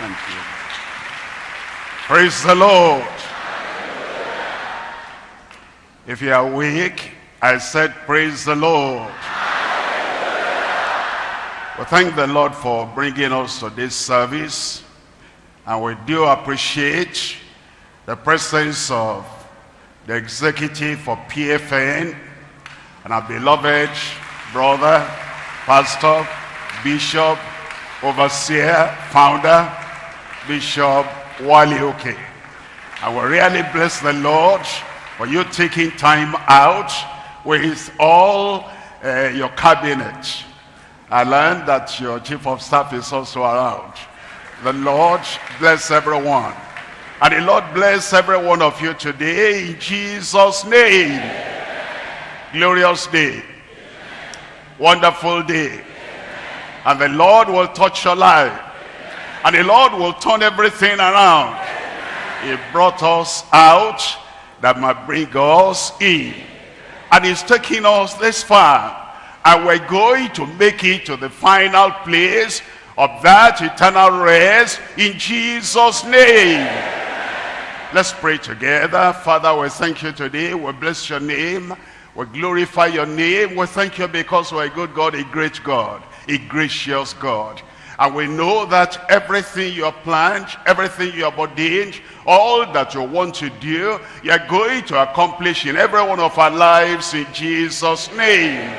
Thank you. Praise the Lord. If you are weak, I said praise the Lord. We thank the Lord for bringing us to this service. And we do appreciate the presence of the executive for PFN and our beloved brother, pastor, bishop, overseer, founder, Bishop Wale Oke. I will really bless the Lord for you taking time out with all uh, your cabinet. I learned that your chief of staff is also around. The Lord bless everyone. And the Lord bless every one of you today in Jesus' name. Glorious day. Wonderful day. And the Lord will touch your life. And the Lord will turn everything around. He brought us out that might bring us in. And he's taking us this far. And we're going to make it to the final place of that eternal rest in Jesus' name. Let's pray together. Father, we thank you today. We bless your name. We glorify your name. We thank you because we're a good God, a great God, a gracious God. And we know that everything you have planned, everything you have ordained, all that you want to do, you're going to accomplish in every one of our lives in Jesus' name.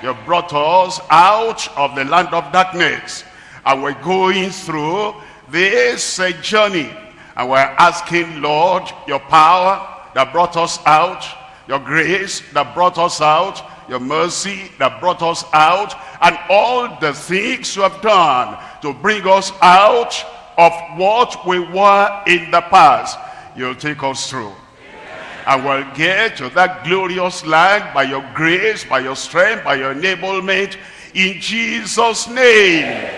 You brought us out of the land of darkness. And we're going through this uh, journey. And we're asking, Lord, your power that brought us out, your grace that brought us out, your mercy that brought us out, and all the things you have done to bring us out of what we were in the past. You'll take us through. And we'll get to that glorious land by your grace, by your strength, by your enablement. In Jesus' name.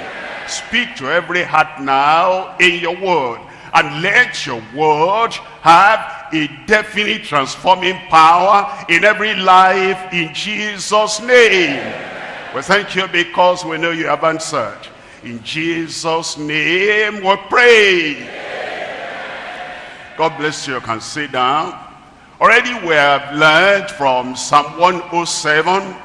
Speak to every heart now in your word. And let your word have a definite transforming power in every life in Jesus' name. We thank you because we know you have answered. In Jesus' name we pray. God bless you. You can sit down. Already we have learned from Psalm 107,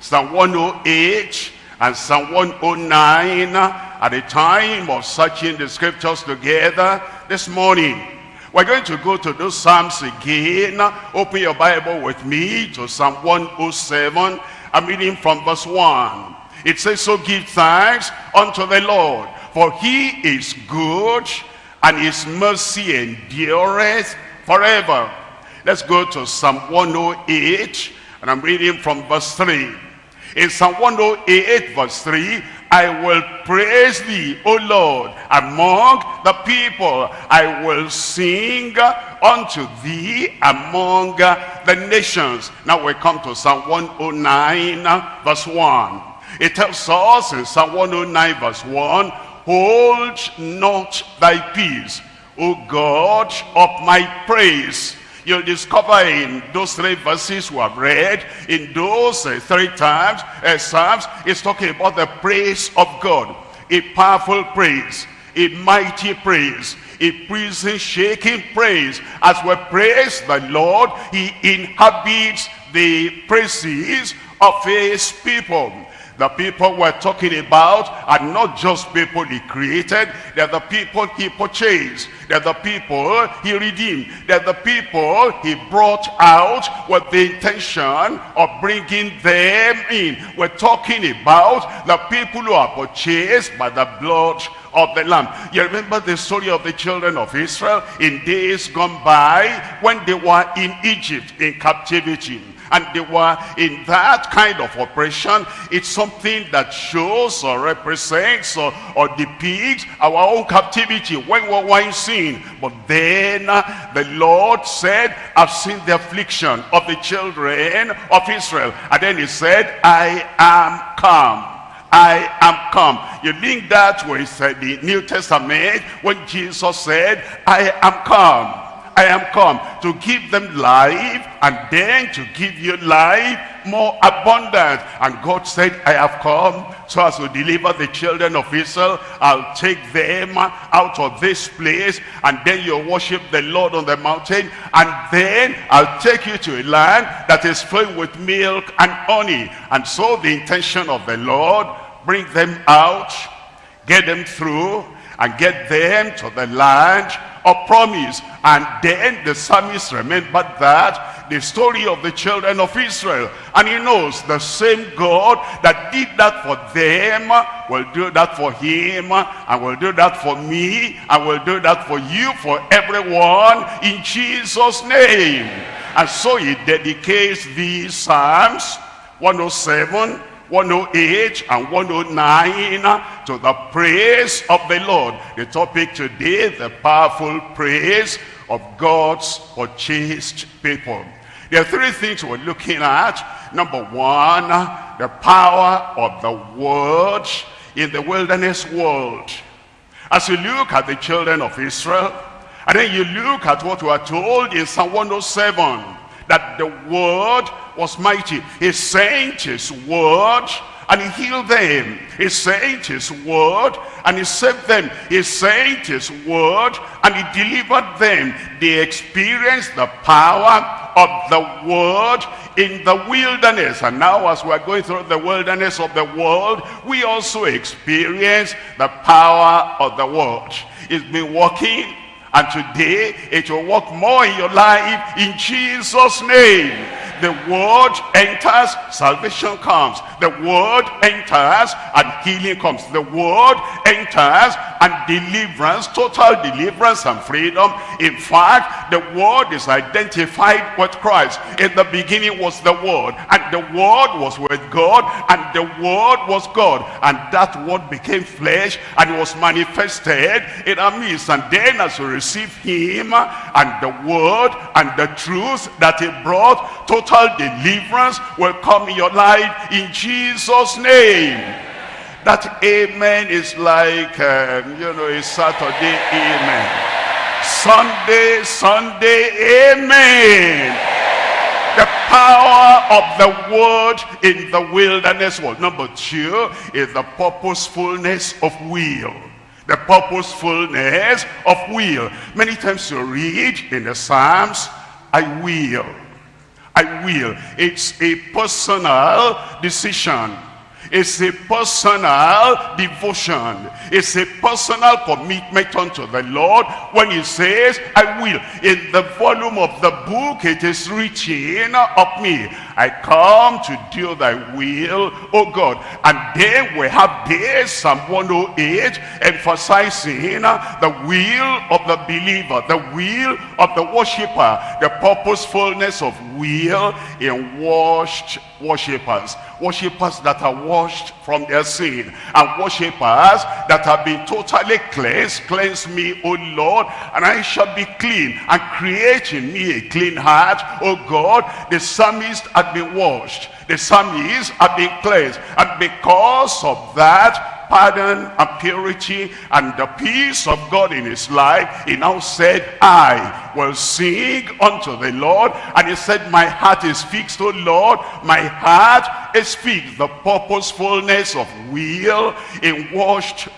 Psalm 108, and Psalm 109 at the time of searching the scriptures together this morning. We're going to go to those Psalms again. Open your Bible with me to Psalm 107. I'm reading from verse 1. It says, So give thanks unto the Lord, for he is good, and his mercy endureth forever. Let's go to Psalm 108, and I'm reading from verse 3. In Psalm 108 verse 3, I will praise thee, O Lord, among the people. I will sing unto thee among the nations. Now we come to Psalm 109 verse 1. It tells us in Psalm 109 verse 1, Hold not thy peace, O God of my praise You'll discover in those three verses we have read, in those uh, three times, uh, Psalms, it's talking about the praise of God. A powerful praise, a mighty praise, a prison-shaking praise. As we praise the Lord, he inhabits the praises of his people. The people we're talking about are not just people he created. They're the people he purchased. They're the people he redeemed. They're the people he brought out with the intention of bringing them in. We're talking about the people who are purchased by the blood of the lamb. You remember the story of the children of Israel? In days gone by when they were in Egypt in captivity and they were in that kind of oppression it's something that shows or represents or, or depicts our own captivity when we were in sin. But then uh, the lord said i've seen the affliction of the children of israel. And then he said i am come I am come. You link that with uh, the New Testament when Jesus said, I am come. I am come to give them life and then to give you life more abundant. And God said, I have come so as to deliver the children of Israel. I'll take them out of this place and then you'll worship the Lord on the mountain and then I'll take you to a land that is filled with milk and honey. And so the intention of the Lord, bring them out, get them through and get them to the land of promise. And then the psalmist remembered that, the story of the children of Israel. And he knows the same God that did that for them will do that for him and will do that for me and will do that for you, for everyone in Jesus' name. And so he dedicates these Psalms 107, 108 and 109 to the praise of the Lord. The topic today, the powerful praise of God's purchased people. There are three things we're looking at. Number one, the power of the word in the wilderness world. As you look at the children of Israel, and then you look at what we are told in Psalm 107, that the word was mighty. He sent his word and he healed them. He sent his word and he saved them. He sent his word and he delivered them. They experienced the power of the word in the wilderness. And now as we're going through the wilderness of the world, we also experience the power of the word. It's been working and today it will work more in your life in Jesus' name the word enters, salvation comes. The word enters and healing comes. The word enters and deliverance, total deliverance and freedom. In fact, the word is identified with Christ. In the beginning was the word and the word was with God and the word was God. And that word became flesh and was manifested in our midst. And then as we receive him and the word and the truth that he brought, total deliverance will come in your life in Jesus' name. That amen is like, um, you know, a Saturday amen. Sunday, Sunday, amen. The power of the word in the wilderness world. Number two is the purposefulness of will the purposefulness of will. Many times you read in the Psalms, I will. I will. It's a personal decision. It's a personal devotion. It's a personal commitment unto the Lord when he says, I will. In the volume of the book, it is written of me. I come to do thy will, O God. And then we have this, Psalm 108, emphasizing the will of the believer, the will of the worshiper, the purposefulness of will in washed worshippers. Worshippers that are washed from their sin. And worshippers that have been totally cleansed. Cleanse me, O Lord, and I shall be clean. And create in me a clean heart, O God. The psalmist had been washed. The psalmist had been cleansed. And because of that, pardon and purity and the peace of God in his life, he now said, I will sing unto the Lord. And he said, my heart is fixed, O Lord. My heart is fixed. The purposefulness of will in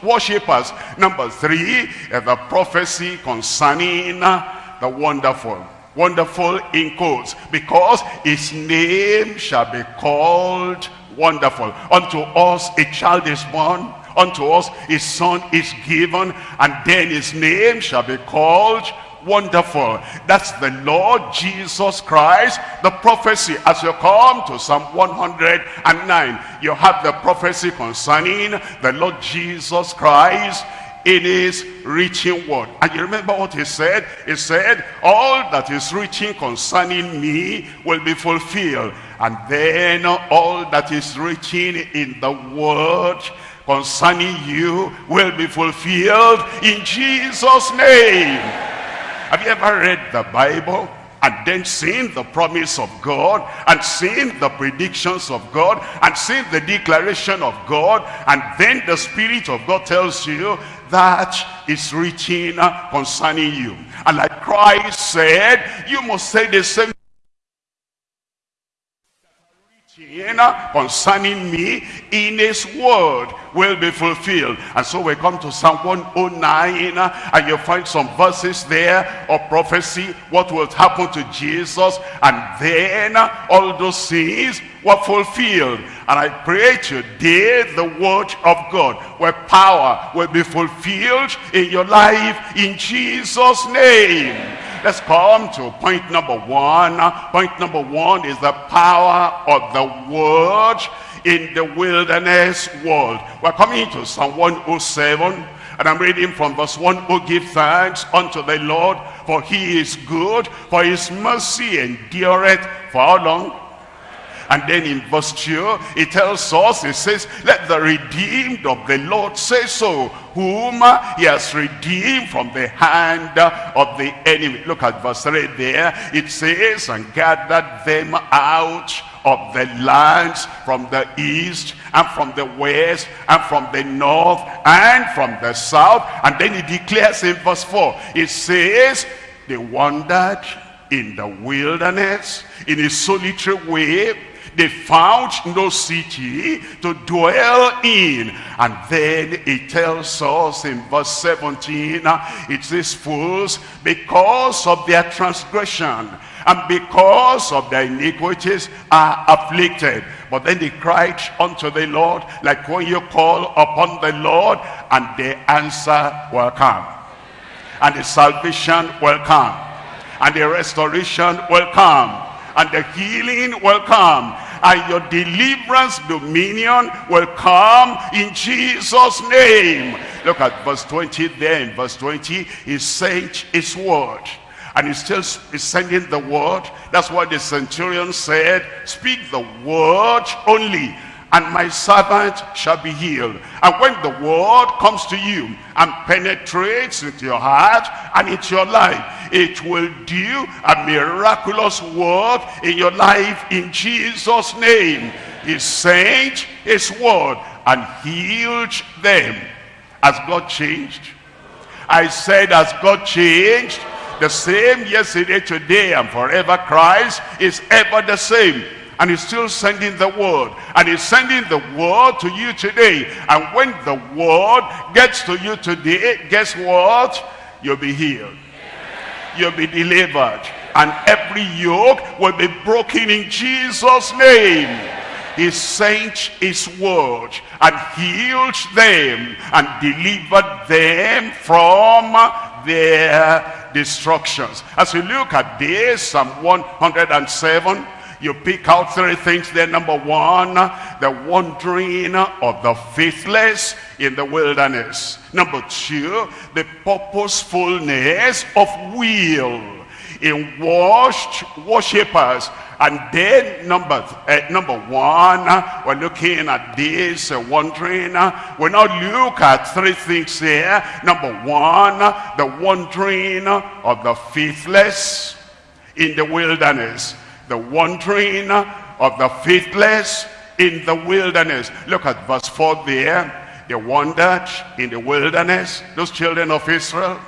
worshippers. Number three, uh, the prophecy concerning uh, the wonderful wonderful in quotes because his name shall be called wonderful unto us a child is born unto us his son is given and then his name shall be called wonderful. That's the lord jesus christ the prophecy. As you come to psalm 109 you have the prophecy concerning the lord jesus christ in his reaching word. And you remember what he said? He said all that is reaching concerning me will be fulfilled and then all that is written in the word concerning you will be fulfilled in Jesus name. Have you ever read the Bible and then seen the promise of God and seen the predictions of God and seen the declaration of God and then the Spirit of God tells you that is written concerning you? And like Christ said you must say the same concerning me in his word will be fulfilled. And so we come to psalm 109 and you find some verses there of prophecy what will happen to jesus. And then all those things were fulfilled. And i pray today the word of god where power will be fulfilled in your life in jesus name Let's come to point number one. Point number one is the power of the word in the wilderness world. We're coming to Psalm 107. And I'm reading from verse 1, Oh, give thanks unto the Lord, for he is good, for his mercy endureth for how long? And then in verse 2, it tells us, it says, let the redeemed of the Lord say so, whom he has redeemed from the hand of the enemy. Look at verse 3 there. It says, and gathered them out of the lands from the east and from the west and from the north and from the south. And then he declares in verse 4, it says, they wandered in the wilderness in a solitary way they found no city to dwell in. And then it tells us in verse 17, it says, Fools, because of their transgression and because of their iniquities are afflicted. But then they cried unto the Lord, like when you call upon the Lord, and the answer will come. And the salvation will come. And the restoration will come and the healing will come. And your deliverance dominion will come in Jesus name. Look at verse 20 there. In verse 20 he sent his word. And he still is sending the word. That's what the centurion said. Speak the word only and my servant shall be healed. And when the word comes to you and penetrates into your heart and into your life, it will do a miraculous work in your life in Jesus' name. He sent his word and healed them. Has God changed? I said, has God changed? The same yesterday, today, and forever Christ is ever the same and he's still sending the word. And he's sending the word to you today. And when the word gets to you today guess what? You'll be healed. You'll be delivered. And every yoke will be broken in jesus name. He sent his word and healed them and delivered them from their destructions. As we look at this psalm 107 you pick out three things there. Number one, the wandering of the faithless in the wilderness. Number two, the purposefulness of will in washed worshippers. And then number uh, number one, we're looking at this uh, wandering. we now look at three things here. Number one, the wandering of the faithless in the wilderness the wandering of the faithless in the wilderness. Look at verse 4 there. They wandered in the wilderness, those children of Israel,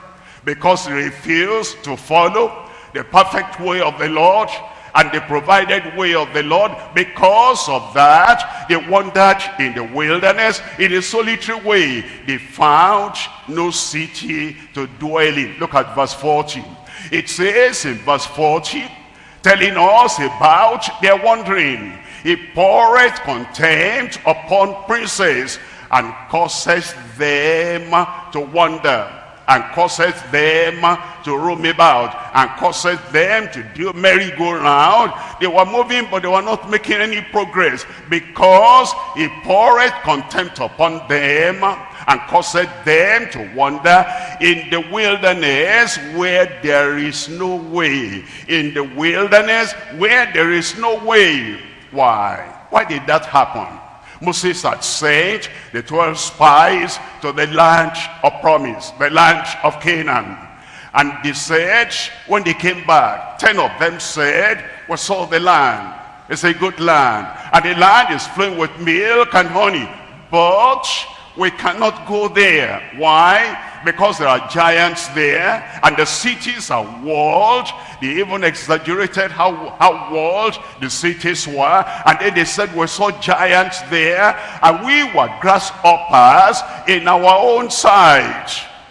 because they refused to follow the perfect way of the Lord and the provided way of the Lord. Because of that, they wandered in the wilderness in a solitary way. They found no city to dwell in. Look at verse 40. It says in verse 40, telling us about their wandering. He poureth contempt upon princes and causes them to wander and causes them to roam about and causes them to do merry-go-round. They were moving, but they were not making any progress because he poureth contempt upon them and caused them to wander in the wilderness where there is no way. In the wilderness where there is no way. Why? Why did that happen? Moses had sent the 12 spies to the land of promise, the land of Canaan. And they said, when they came back, 10 of them said, we saw the land. It's a good land. And the land is flowing with milk and honey. But we cannot go there. Why? Because there are giants there and the cities are walled. They even exaggerated how, how walled the cities were. And then they said we saw giants there and we were grasshoppers in our own sight.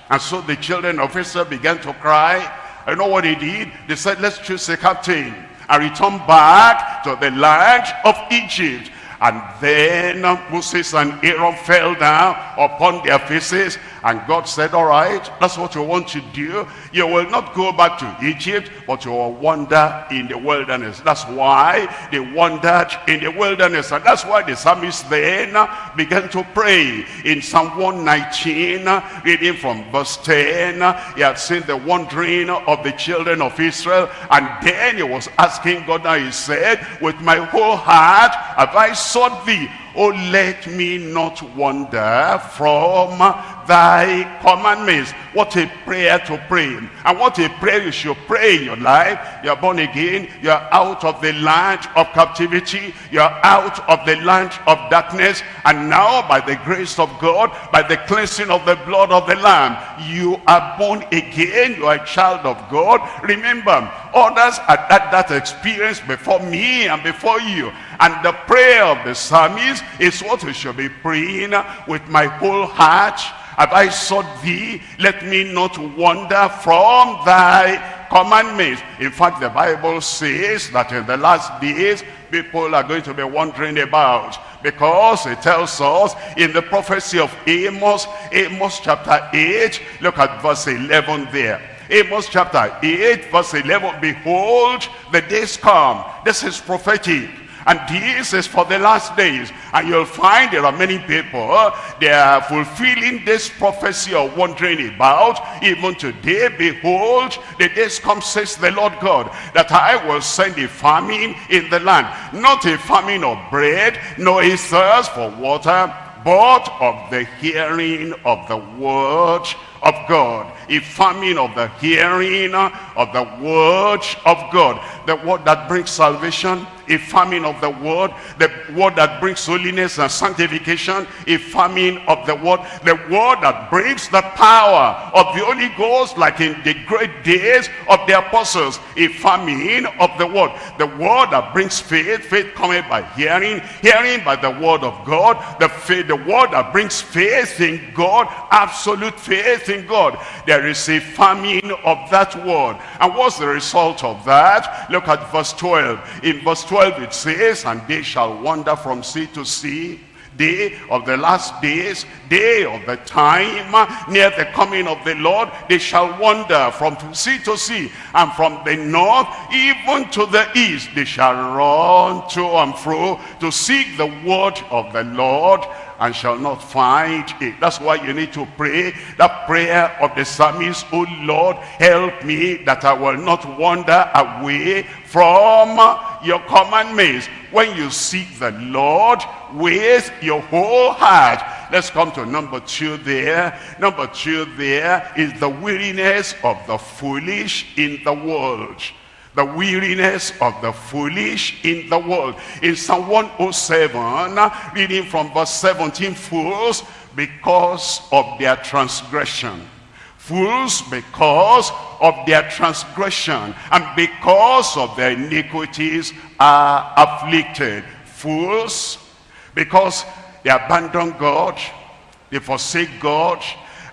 And so the children of Israel began to cry. I know what they did. They said, let's choose a captain and return back to the land of Egypt. And then Moses and Aaron fell down upon their faces and God said, all right, that's what you want to do. You will not go back to Egypt, but you will wander in the wilderness. That's why they wandered in the wilderness. And that's why the psalmist then began to pray. In Psalm 119, reading from verse 10, he had seen the wandering of the children of Israel. And then he was asking God, now he said, with my whole heart have I sought thee. Oh, let me not wander from thy commandments. What a prayer to pray. And what a prayer you should pray in your life. You're born again. You're out of the land of captivity. You're out of the land of darkness. And now by the grace of God, by the cleansing of the blood of the Lamb, you are born again. You are a child of God. Remember, others had had that experience before me and before you. And the prayer of the psalmist is what we should be praying with my whole heart. Have I sought thee? Let me not wander from thy commandments. In fact, the Bible says that in the last days, people are going to be wandering about because it tells us in the prophecy of Amos, Amos chapter 8, look at verse 11 there. Amos chapter 8 verse 11, behold, the days come. This is prophetic and this is for the last days. And you'll find there are many people, uh, they are fulfilling this prophecy of wondering about. Even today, behold, the days come, says the Lord God, that I will send a famine in the land. Not a famine of bread, nor a thirst for water, but of the hearing of the word of God. A famine of the hearing of the word of God. The word that brings salvation, a famine of the word, the word that brings holiness and sanctification, a famine of the word, the word that brings the power of the Holy Ghost like in the great days of the apostles, a famine of the word, the word that brings faith, faith coming by hearing, hearing by the word of God, the faith, the word that brings faith in God, absolute faith God. There is a famine of that word. And what's the result of that? Look at verse 12. In verse 12 it says, And they shall wander from sea to sea day of the last days, day of the time, near the coming of the Lord, they shall wander from sea to sea, and from the north even to the east, they shall run to and fro to seek the word of the Lord and shall not find it. That's why you need to pray that prayer of the psalmist, Oh Lord, help me that I will not wander away from your commandments. When you seek the Lord with your whole heart, let's come to number two there. Number two there is the weariness of the foolish in the world the weariness of the foolish in the world. In Psalm 107, reading from verse 17, fools because of their transgression. Fools because of their transgression and because of their iniquities are afflicted. Fools because they abandon God, they forsake God,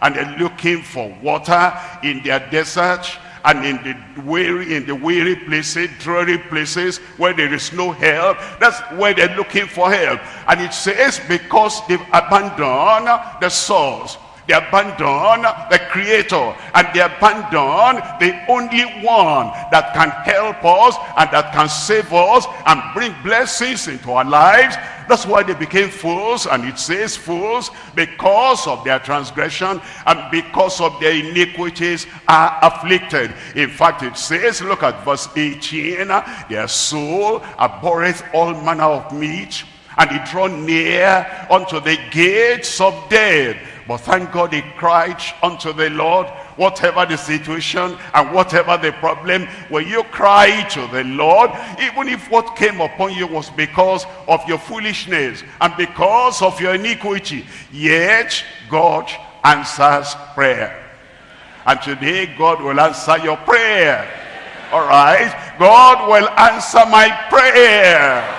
and they're looking for water in their desert and in the weary, in the weary places, dreary places where there is no help, that's where they're looking for help. And it says because they've abandoned the source, they abandon the creator and they abandon the only one that can help us and that can save us and bring blessings into our lives that's why they became fools, and it says fools because of their transgression and because of their iniquities are afflicted. In fact, it says, look at verse 18, their soul abhorreth all manner of meat, and he draw near unto the gates of death. But thank God he cried unto the Lord, whatever the situation and whatever the problem, when you cry to the Lord, even if what came upon you was because of your foolishness and because of your iniquity, yet God answers prayer. And today, God will answer your prayer. All right? God will answer my prayer.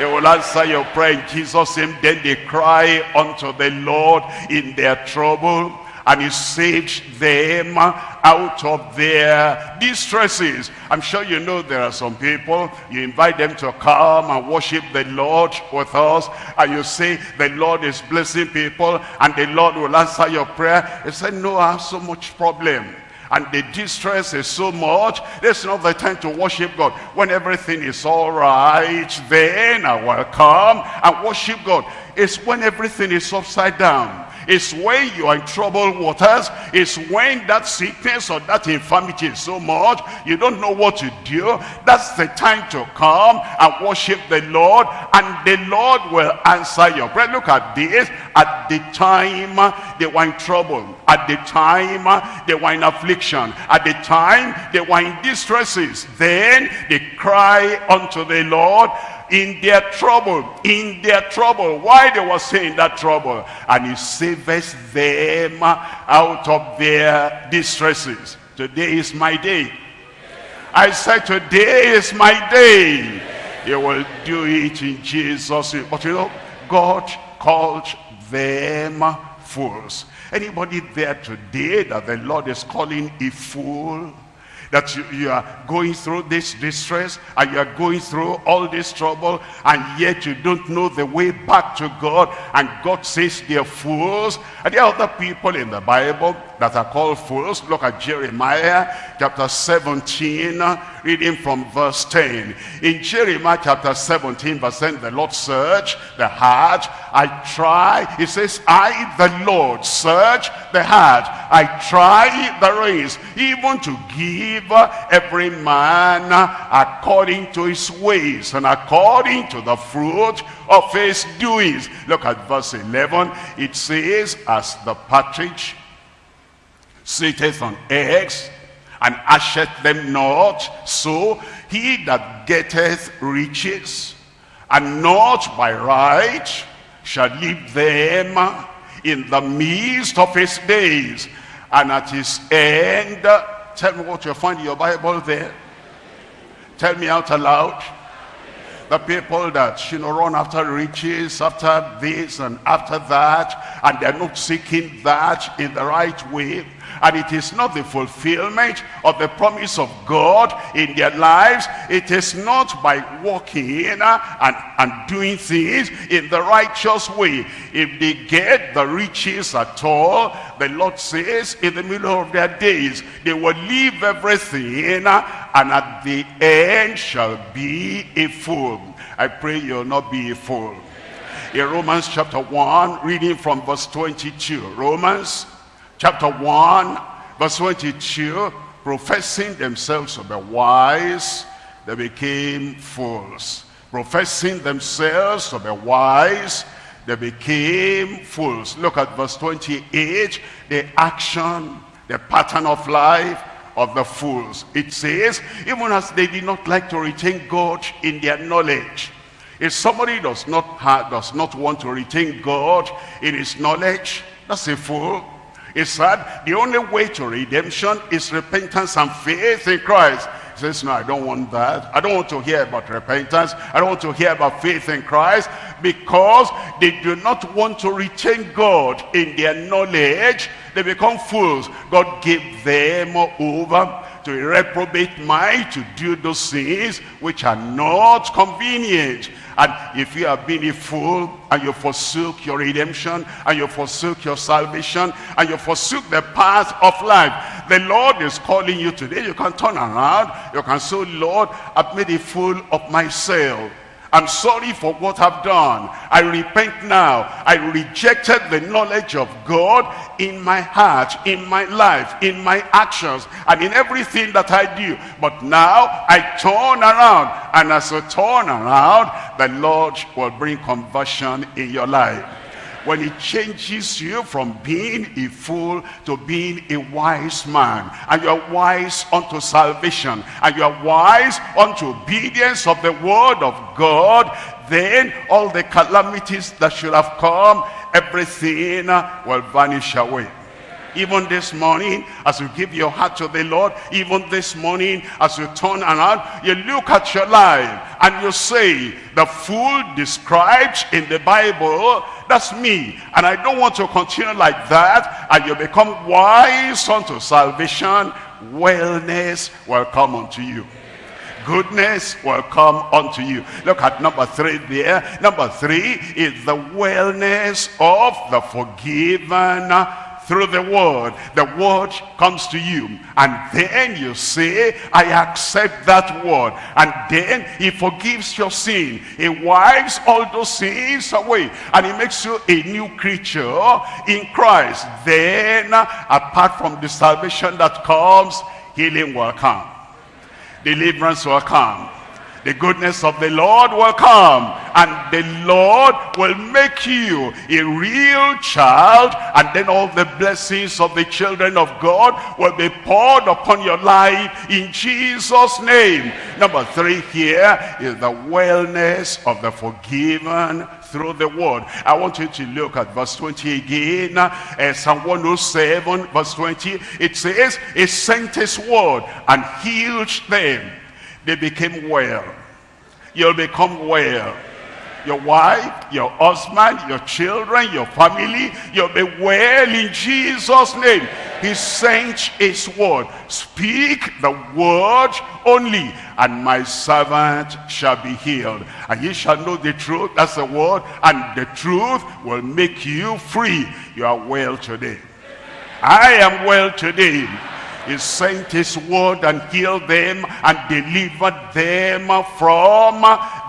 He will answer your prayer in Jesus' name. Then they cry unto the Lord in their trouble and he saved them out of their distresses. I'm sure you know there are some people, you invite them to come and worship the Lord with us, and you say the Lord is blessing people, and the Lord will answer your prayer. He said, no, I have so much problem and the distress is so much there's not the time to worship God. When everything is all right then I will come and worship God. It's when everything is upside down it's when you are in troubled waters. It's when that sickness or that infirmity is so much, you don't know what to do. That's the time to come and worship the Lord. And the Lord will answer your prayer. Look at this. At the time they were in trouble. At the time they were in affliction. At the time they were in distresses. Then they cry unto the Lord in their trouble, in their trouble. Why they were saying that trouble? And he saves them out of their distresses. Today is my day. I said today is my day. He will do it in Jesus' name. But you know, God called them fools. Anybody there today that the Lord is calling a fool? That you, you, are going through this distress and you are going through all this trouble and yet you don't know the way back to God and God says they're fools. And there are other people in the Bible that are called fools. Look at Jeremiah chapter 17 reading from verse 10 in Jeremiah chapter 17 verse 10 the Lord search the heart I try he says I the Lord search the heart I try the reins even to give every man according to his ways and according to the fruit of his doings. Look at verse 11. It says, as the partridge sitteth on eggs and asheth them not, so he that getteth riches and not by right shall leave them in the midst of his days and at his end Tell me what you find in your Bible there. Tell me out aloud. The people that, you know, run after riches, after this and after that, and they're not seeking that in the right way and it is not the fulfillment of the promise of God in their lives. It is not by walking uh, and, and doing things in the righteous way. If they get the riches at all, the Lord says in the middle of their days, they will leave everything uh, and at the end shall be a fool. I pray you'll not be a fool. In Romans chapter 1, reading from verse 22. Romans chapter 1, verse 22, professing themselves to be wise, they became fools. Professing themselves to be wise, they became fools. Look at verse 28, the action, the pattern of life of the fools. It says, even as they did not like to retain God in their knowledge. If somebody does not, have, does not want to retain God in his knowledge, that's a fool. He said the only way to redemption is repentance and faith in Christ. He says, no, I don't want that. I don't want to hear about repentance. I don't want to hear about faith in Christ because they do not want to retain God in their knowledge. They become fools. God gave them over to a reprobate mind to do those things which are not convenient. And if you have been a fool and you forsook your redemption and you forsook your salvation and you forsook the path of life, the Lord is calling you today. You can turn around. You can say, Lord, I've made a fool of myself. I'm sorry for what I've done. I repent now. I rejected the knowledge of God in my heart, in my life, in my actions, and in everything that I do. But now I turn around. And as I turn around, the Lord will bring conversion in your life when he changes you from being a fool to being a wise man and you're wise unto salvation and you're wise unto obedience of the word of God then all the calamities that should have come everything will vanish away even this morning as you give your heart to the Lord, even this morning as you turn around, you look at your life and you say, the fool described in the Bible, that's me. And I don't want to continue like that. And you become wise unto salvation, wellness will come unto you goodness will come unto you. Look at number three there. Number three is the wellness of the forgiven through the word. The word comes to you. And then you say, I accept that word. And then he forgives your sin. He wipes all those sins away. And he makes you a new creature in Christ. Then, apart from the salvation that comes, healing will come. Deliverance will come the goodness of the Lord will come and the Lord will make you a real child and then all the blessings of the children of God will be poured upon your life in Jesus name. Number three here is the wellness of the forgiven through the word. I want you to look at verse 20 again. Uh, psalm 107 verse 20 it says he sent his word and healed them they became well. You'll become well. Your wife, your husband, your children, your family, you'll be well in Jesus' name. He sent his word. Speak the word only, and my servant shall be healed. And ye shall know the truth, that's the word, and the truth will make you free. You are well today. I am well today. He sent his word and healed them and delivered them from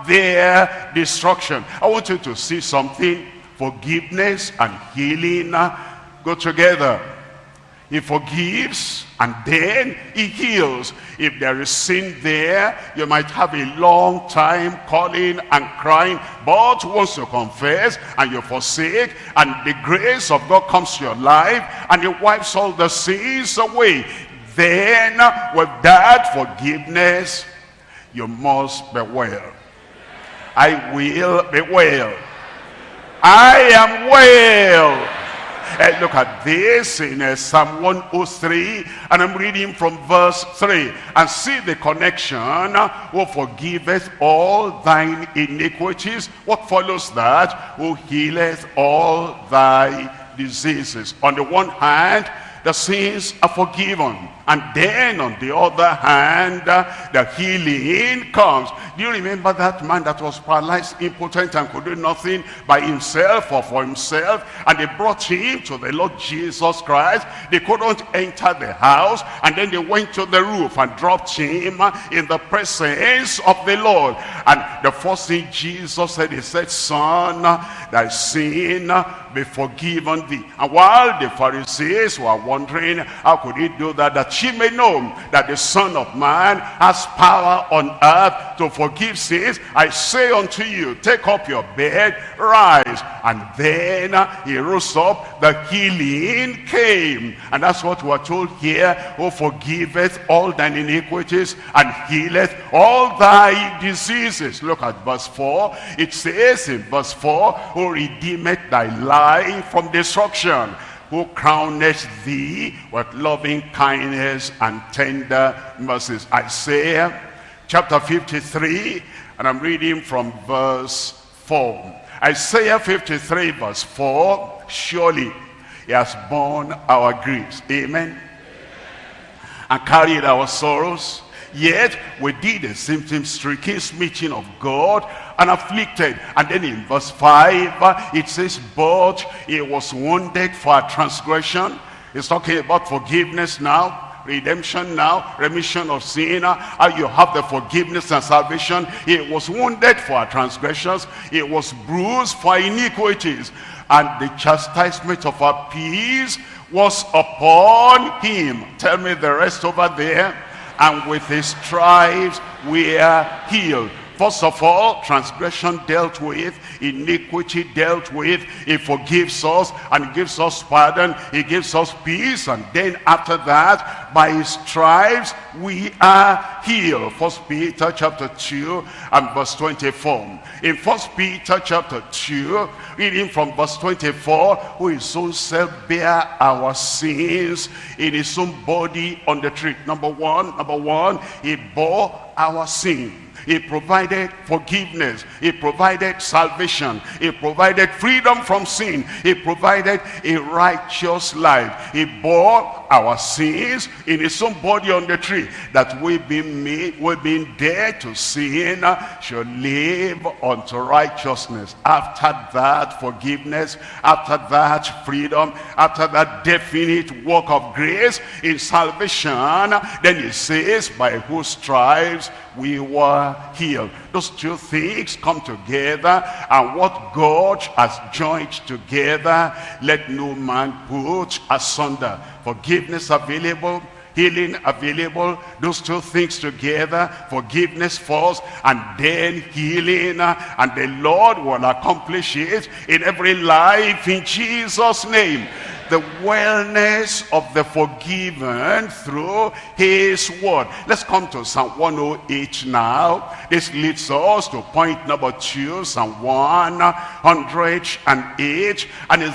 their destruction. I want you to see something. Forgiveness and healing go together. He forgives and then he heals. If there is sin there, you might have a long time calling and crying, but once you confess and you forsake, and the grace of God comes to your life, and it wipes all the sins away, then with that forgiveness, you must be well. I will be well. I am well. Uh, look at this in uh, Psalm 103 and I'm reading from verse 3 and see the connection who forgiveth all thine iniquities. What follows that? Who healeth all thy diseases. On the one hand the sins are forgiven and then on the other hand, uh, the healing comes. Do you remember that man that was paralyzed, impotent, and could do nothing by himself or for himself? And they brought him to the Lord Jesus Christ. They couldn't enter the house. And then they went to the roof and dropped him uh, in the presence of the Lord. And the first thing Jesus said, he said, Son, uh, thy sin uh, be forgiven thee. And while the Pharisees were wondering, how could he do that? That she may know that the Son of Man has power on earth to forgive sins. I say unto you, take up your bed, rise. And then he rose up, the healing came. And that's what we're told here, who forgiveth all thine iniquities and healeth all thy diseases. Look at verse 4. It says in verse 4, who redeemeth thy life from destruction who crowneth thee with loving kindness and tender mercies. Isaiah chapter 53, and I'm reading from verse 4. Isaiah 53 verse 4, surely he has borne our griefs. Amen. And carried our sorrows. Yet we did a symptom stricken smitten of God and afflicted. And then in verse 5, uh, it says, but he was wounded for our transgression. He's talking about forgiveness now redemption now, remission of sin, how you have the forgiveness and salvation. He was wounded for our transgressions. He was bruised for iniquities. And the chastisement of our peace was upon him. Tell me the rest over there. And with his stripes we are healed. First of all, transgression dealt with, iniquity dealt with. He forgives us and gives us pardon. He gives us peace. And then after that, by his stripes we are healed. First Peter chapter 2 and verse 24. In First Peter chapter 2, reading from verse 24, who his own self bear our sins in his own body on the tree. Number one, number one, he bore our sin. He provided forgiveness. He provided salvation. He provided freedom from sin. He provided a righteous life. He bore our sins in his own body on the tree that we being made, we being dead to sin shall live unto righteousness. After that forgiveness, after that freedom, after that definite work of grace in salvation, then he says, by whose stripes we were healed. Those two things come together and what God has joined together, let no man put asunder. Forgiveness available, healing available those two things together forgiveness first and then healing and the lord will accomplish it in every life in jesus name the wellness of the forgiven through his word. Let's come to Psalm 108 now. This leads us to point number two, Psalm 108, and it's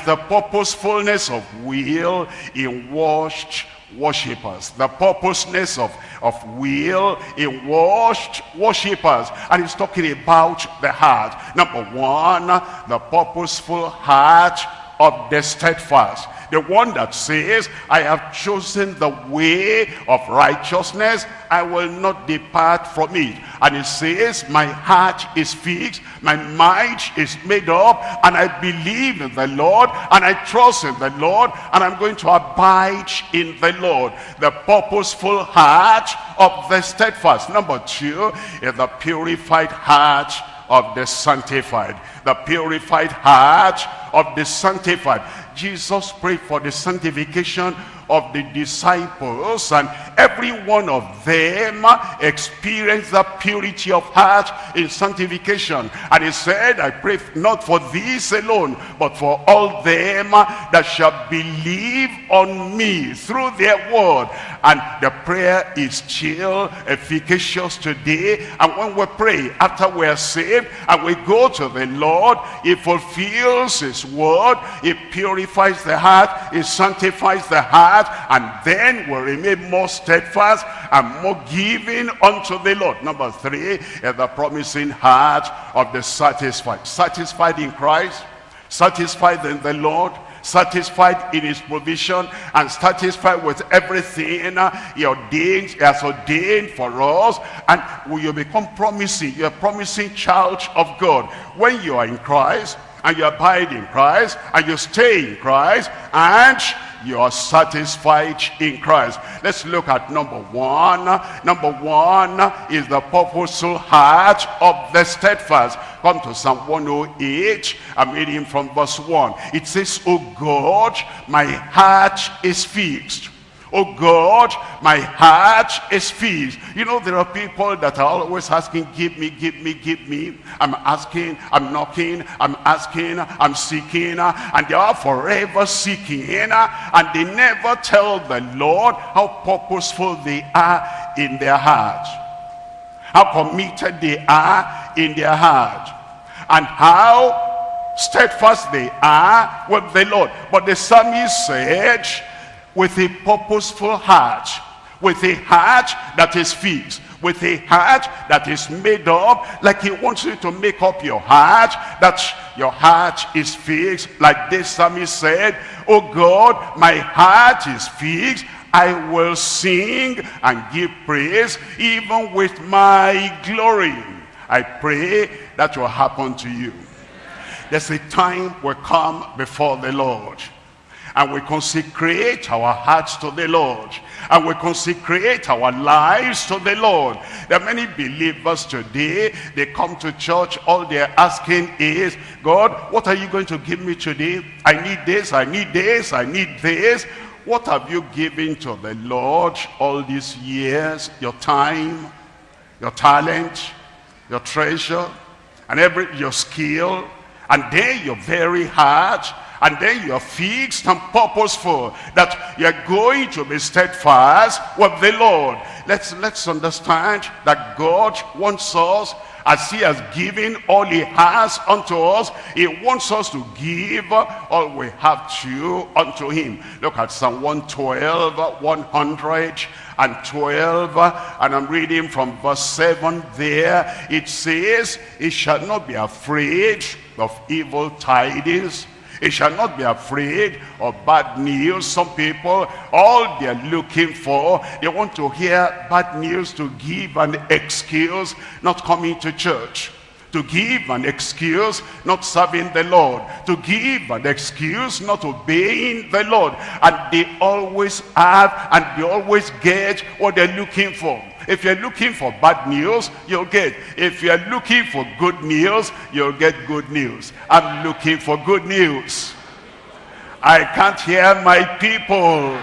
the purposefulness of will in washed worshippers the purposeness of of will in washed worshippers and he's talking about the heart number one the purposeful heart of the steadfast the one that says, I have chosen the way of righteousness. I will not depart from it. And it says, my heart is fixed. My mind is made up. And I believe in the Lord. And I trust in the Lord. And I'm going to abide in the Lord. The purposeful heart of the steadfast. Number two is the purified heart of the sanctified. The purified heart of the sanctified. Jesus prayed for the sanctification of the disciples and every one of them experienced the purity of heart in sanctification. And he said i pray not for these alone but for all them that shall believe on me through their word. And the prayer is still efficacious today. And when we pray after we are saved and we go to the lord he fulfills his word he purifies the heart he sanctifies the heart heart and then will remain more steadfast and more giving unto the Lord. Number three is the promising heart of the satisfied. Satisfied in Christ, satisfied in the Lord, satisfied in his provision and satisfied with everything he ordained he has ordained for us and will you become promising you're promising child of god when you are in christ and you abide in christ and you stay in christ and you are satisfied in Christ. Let's look at number one. Number one is the purposeful heart of the steadfast. Come to Psalm 108. I'm reading from verse 1. It says, Oh God, my heart is fixed Oh God, my heart is fixed. You know, there are people that are always asking, give me, give me, give me. I'm asking, I'm knocking, I'm asking, I'm seeking, and they are forever seeking, and they never tell the Lord how purposeful they are in their heart, how committed they are in their heart, and how steadfast they are with the Lord. But the psalmist said, with a purposeful heart, with a heart that is fixed, with a heart that is made up, like he wants you to make up your heart, that your heart is fixed, like this psalmist said, Oh God, my heart is fixed, I will sing and give praise, even with my glory. I pray that will happen to you. There's a time will come before the Lord and we consecrate our hearts to the Lord and we consecrate our lives to the Lord. There are many believers today, they come to church, all they're asking is, God, what are you going to give me today? I need this, I need this, I need this. What have you given to the Lord all these years? Your time, your talent, your treasure, and every your skill, and then your very heart, and then you're fixed and purposeful that you're going to be steadfast with the Lord. Let's, let's understand that God wants us as he has given all he has unto us, he wants us to give all we have to unto him. Look at Psalm 112, 112, and I'm reading from verse 7 there. It says, He shall not be afraid of evil tidings, he shall not be afraid of bad news. Some people, all they're looking for, they want to hear bad news to give an excuse not coming to church to give an excuse not serving the Lord, to give an excuse not obeying the Lord. And they always have and they always get what they're looking for. If you're looking for bad news, you'll get. If you're looking for good news, you'll get good news. I'm looking for good news. I can't hear my people.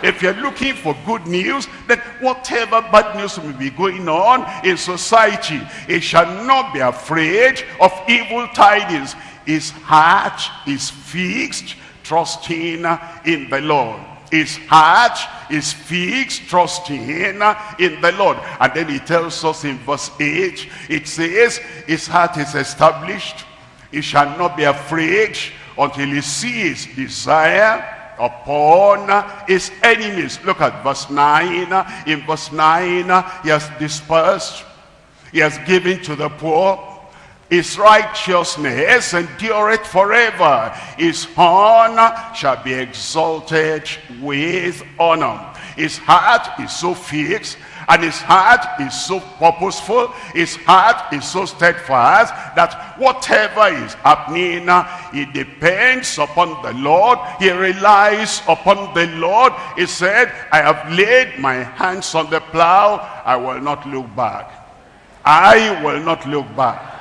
If you're looking for good news, then whatever bad news may be going on in society, it shall not be afraid of evil tidings. His heart is fixed, trusting in the Lord. His heart is fixed, trusting in the Lord. And then he tells us in verse 8, it says, his heart is established. He shall not be afraid until he sees desire upon his enemies. Look at verse 9. In verse 9, he has dispersed. He has given to the poor. His righteousness endureth forever. His horn shall be exalted with honor. His heart is so fixed and his heart is so purposeful, his heart is so steadfast that whatever is happening, he depends upon the Lord. He relies upon the Lord. He said, I have laid my hands on the plow. I will not look back. I will not look back.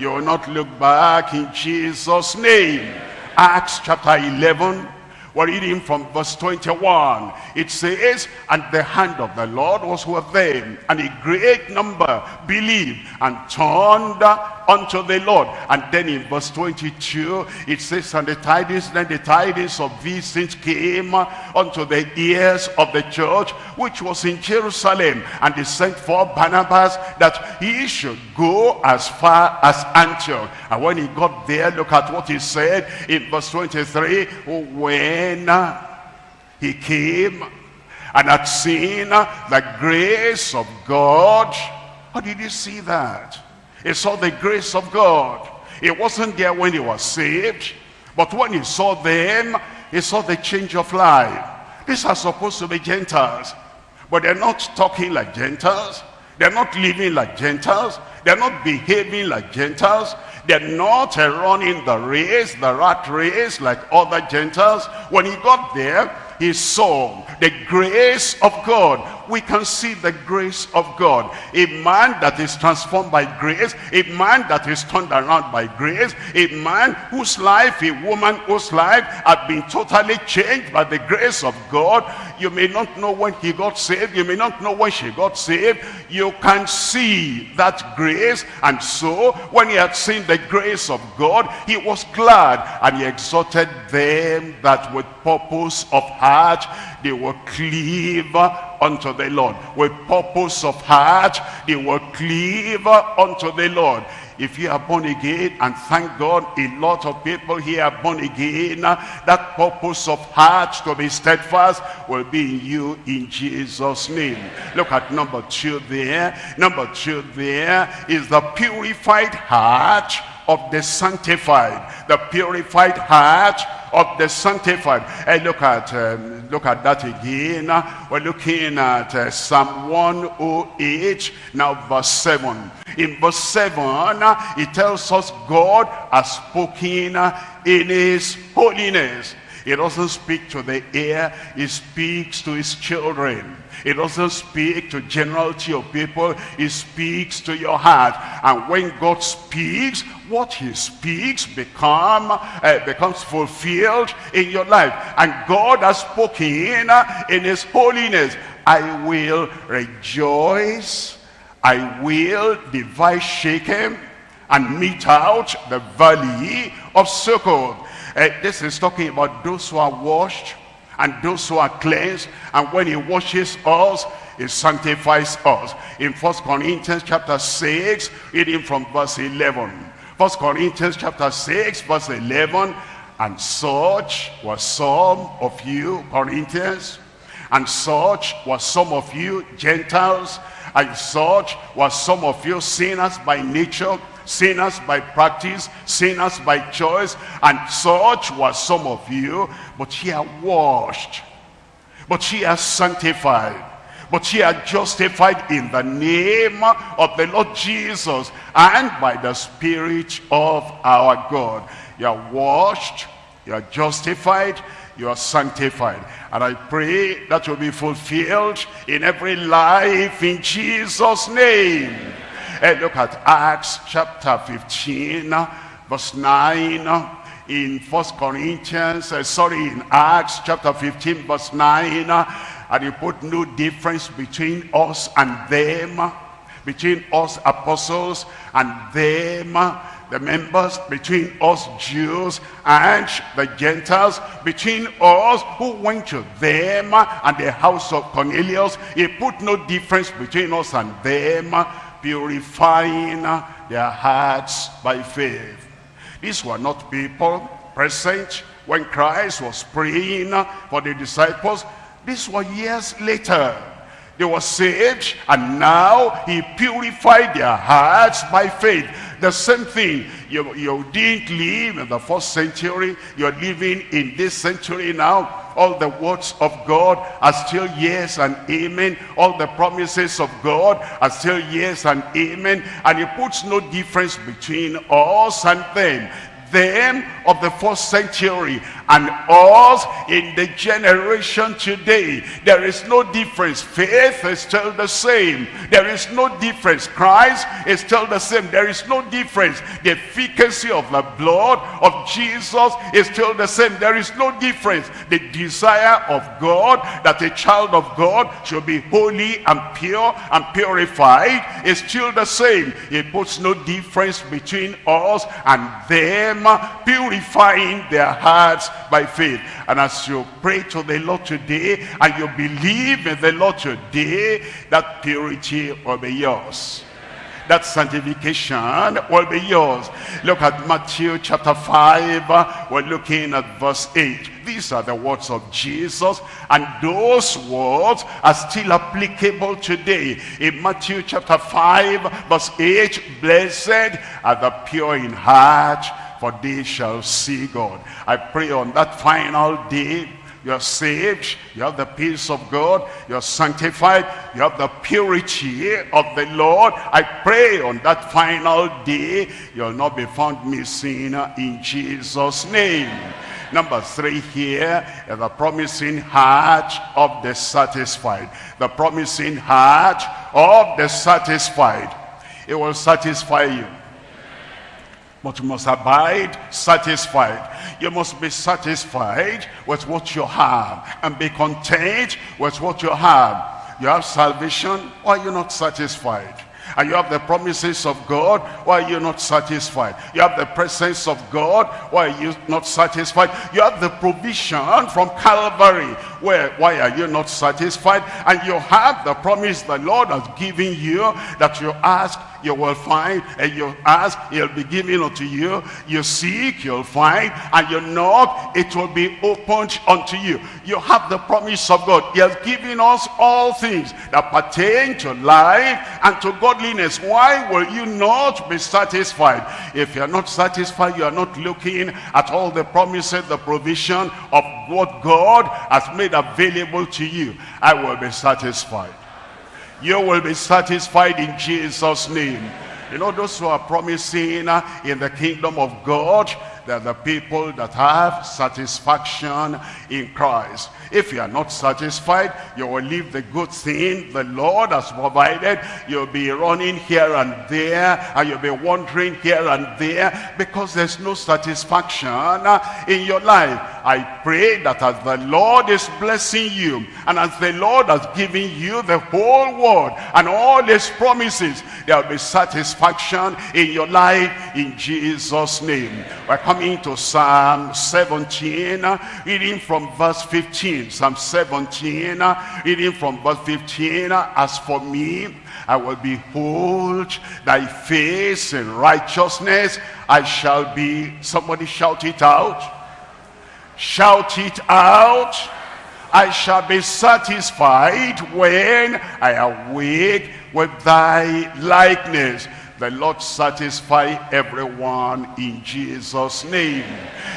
You will not look back in Jesus' name. Acts chapter 11 we're reading from verse 21. It says, And the hand of the Lord was with them, and a great number believed and turned unto the Lord. And then in verse 22, it says, And the tidings, then the tidings of these things came unto the ears of the church, which was in Jerusalem. And they sent for Barnabas that he should go as far as Antioch. And when he got there, look at what he said in verse 23, when he came and had seen the grace of God. How did he see that? He saw the grace of God. It wasn't there when he was saved, but when he saw them, he saw the change of life. These are supposed to be Gentiles, but they're not talking like Gentiles. They're not living like Gentiles. They're not behaving like Gentiles. They're not running the race, the rat race like other Gentiles. When he got there, he saw the grace of God. We can see the grace of God. A man that is transformed by grace, a man that is turned around by grace, a man whose life, a woman whose life had been totally changed by the grace of God. You may not know when he got saved. You may not know when she got saved. You can see that grace. And so, when he had seen the grace of God, he was glad and he exhorted them that with purpose of heart they will cleave unto the Lord. With purpose of heart they will cleave unto the Lord. If you are born again, and thank God a lot of people here are born again, that purpose of heart to be steadfast will be in you in Jesus' name. Look at number two there. Number two there is the purified heart of the sanctified. The purified heart of the sanctified. Hey, look at um, look at that again. We're looking at uh, Psalm 108, now verse 7. In verse 7, it tells us God has spoken in his holiness. He doesn't speak to the air, he speaks to his children. He doesn't speak to generality of people, It speaks to your heart. And when God speaks, what he speaks become uh, becomes fulfilled in your life. And God has spoken in his holiness. I will rejoice, I will divide Shechem and mete out the valley of Succoth Uh, this is talking about those who are washed and those who are cleansed. And when he washes us, he sanctifies us. In First Corinthians chapter 6, reading from verse 11. First Corinthians chapter 6, verse 11. And such was some of you, Corinthians, and such was some of you, Gentiles, and such was some of you, sinners by nature, sinners by practice, sinners by choice, and such was some of you, but ye are washed, but ye are sanctified, but ye are justified in the name of the Lord Jesus and by the Spirit of our God. You are washed, you are justified, you are sanctified. And I pray that will be fulfilled in every life in Jesus' name. Look at Acts chapter 15, verse 9 in First Corinthians, uh, sorry, in Acts chapter 15, verse 9, uh, and you put no difference between us and them, between us apostles and them, the members between us Jews and the Gentiles, between us who went to them and the house of Cornelius. He put no difference between us and them, purifying their hearts by faith. These were not people present when Christ was praying for the disciples. These were years later. They were saved and now he purified their hearts by faith. The same thing, you, you didn't live in the first century, you're living in this century now. All the words of God are still yes and amen. All the promises of God are still yes and amen. And he puts no difference between us and them them of the first century and us in the generation today. There is no difference. Faith is still the same. There is no difference. Christ is still the same. There is no difference. The efficacy of the blood of Jesus is still the same. There is no difference. The desire of God that a child of God should be holy and pure and purified is still the same. It puts no difference between us and them purifying their hearts by faith. And as you pray to the Lord today and you believe in the Lord today, that purity will be yours that sanctification will be yours. Look at Matthew chapter 5. We're looking at verse 8. These are the words of Jesus. And those words are still applicable today. In Matthew chapter 5 verse 8. Blessed are the pure in heart for they shall see God. I pray on that final day, you're saved, you have the peace of God, you're sanctified, you have the purity of the Lord. I pray on that final day, you'll not be found missing in Jesus' name. Number three here the promising heart of the satisfied. The promising heart of the satisfied. It will satisfy you. But you must abide satisfied. You must be satisfied with what you have and be content with what you have. You have salvation, why are you not satisfied? And you have the promises of God, why are you not satisfied? You have the presence of God, why are you not satisfied? You have the provision from Calvary, where why are you not satisfied? And you have the promise the Lord has given you that you ask you will find, and you ask, it'll be given unto you. You seek, you'll find, and you knock, it will be opened unto you. You have the promise of God. He has given us all things that pertain to life and to godliness. Why will you not be satisfied? If you're not satisfied, you are not looking at all the promises, the provision of what God has made available to you. I will be satisfied you will be satisfied in Jesus' name. You know, those who are promising uh, in the kingdom of God, they're the people that have satisfaction in Christ. If you are not satisfied, you will leave the good thing the Lord has provided. You'll be running here and there, and you'll be wandering here and there because there's no satisfaction in your life. I pray that as the Lord is blessing you, and as the Lord has given you the whole world and all his promises, there will be satisfaction in your life in Jesus' name. We're coming to Psalm 17, reading from verse 15. Psalm 17, reading from verse 15. As for me, I will behold thy face in righteousness. I shall be, somebody shout it out. Shout it out. I shall be satisfied when I awake with thy likeness. The Lord satisfy everyone in Jesus' name.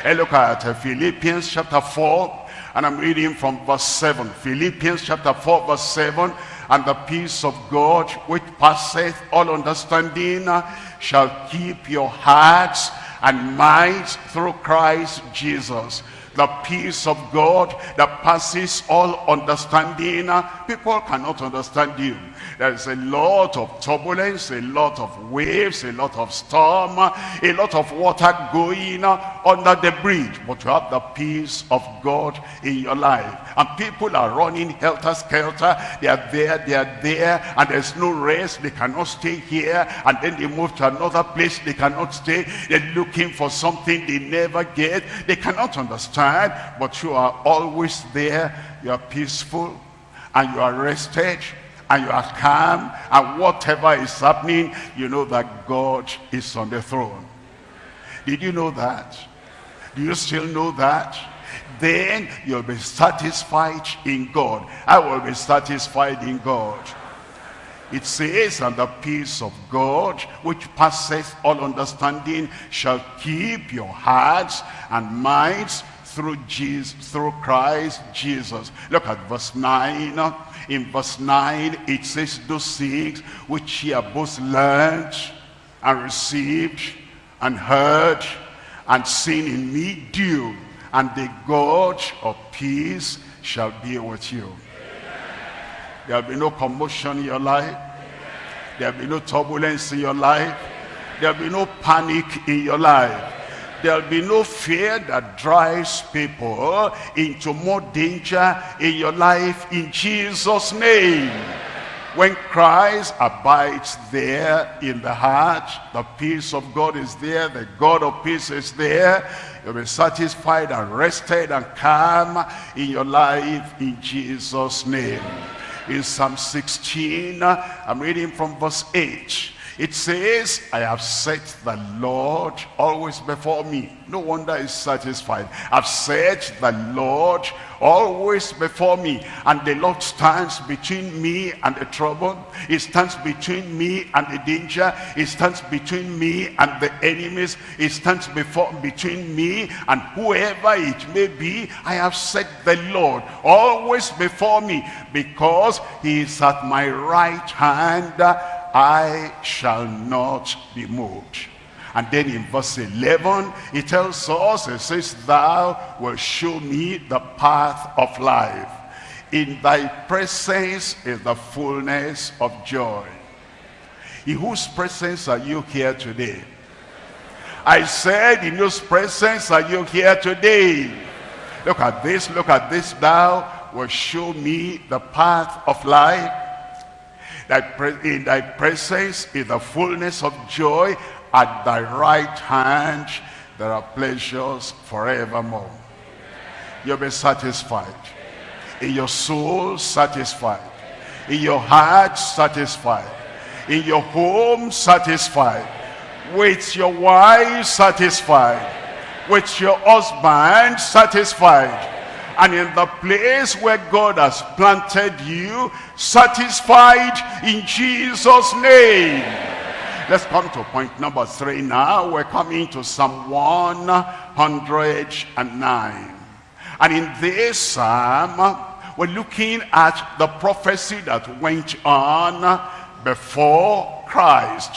And look at Philippians chapter 4, and I'm reading from verse 7. Philippians chapter 4, verse 7. And the peace of God, which passeth all understanding, uh, shall keep your hearts and minds through Christ Jesus the peace of God that passes all understanding. Uh, people cannot understand you. There's a lot of turbulence, a lot of waves, a lot of storm, a lot of water going under the bridge. But you have the peace of God in your life. And people are running helter-skelter. They are there, they are there, and there's no rest. They cannot stay here. And then they move to another place. They cannot stay. They're looking for something they never get. They cannot understand, but you are always there. You are peaceful and you are rested and you are calm and whatever is happening you know that God is on the throne. Did you know that? Do you still know that? Then you'll be satisfied in God. I will be satisfied in God. It says, and the peace of God, which passeth all understanding, shall keep your hearts and minds through Jesus, through Christ Jesus. Look at verse 9 in verse 9, it says, Those things which ye have both learned and received and heard and seen in me do, and the God of peace shall be with you. There will be no commotion in your life. There will be no turbulence in your life. There will be no panic in your life there'll be no fear that drives people into more danger in your life in Jesus name. When Christ abides there in the heart the peace of God is there the God of peace is there. You'll be satisfied and rested and calm in your life in Jesus name. In Psalm 16 I'm reading from verse 8 it says, I have set the Lord always before me. No wonder he's satisfied. I've set the Lord always before me. And the Lord stands between me and the trouble. He stands between me and the danger. He stands between me and the enemies. He stands before between me and whoever it may be. I have set the Lord always before me because he is at my right hand I shall not be moved. And then in verse 11, it tells us, it says, Thou wilt show me the path of life. In thy presence is the fullness of joy. In whose presence are you here today? I said, in whose presence are you here today? Look at this, look at this. Thou will show me the path of life in thy presence is the fullness of joy. At thy right hand there are pleasures forevermore. You'll be satisfied. In your soul, satisfied. In your heart, satisfied. In your home, satisfied. With your wife, satisfied. With your husband, satisfied and in the place where God has planted you, satisfied in Jesus' name. Let's come to point number three now. We're coming to Psalm 109. And in this psalm, we're looking at the prophecy that went on before Christ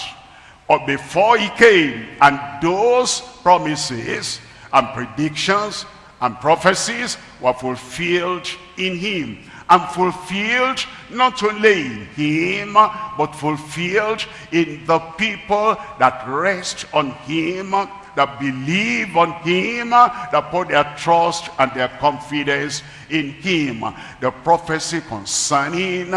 or before he came. And those promises and predictions and prophecies were fulfilled in him and fulfilled not only in him but fulfilled in the people that rest on him that believe on him that put their trust and their confidence in him the prophecy concerning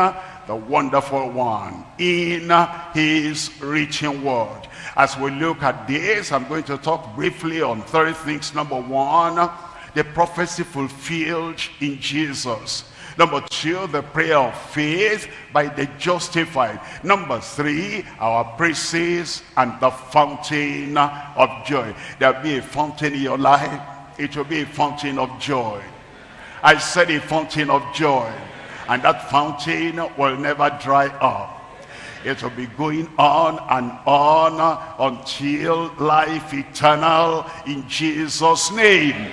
the wonderful one, in his reaching word. As we look at this, I'm going to talk briefly on three things. Number one, the prophecy fulfilled in Jesus. Number two, the prayer of faith by the justified. Number three, our praises and the fountain of joy. There'll be a fountain in your life. It will be a fountain of joy. I said a fountain of joy. And that fountain will never dry up. It will be going on and on until life eternal in Jesus' name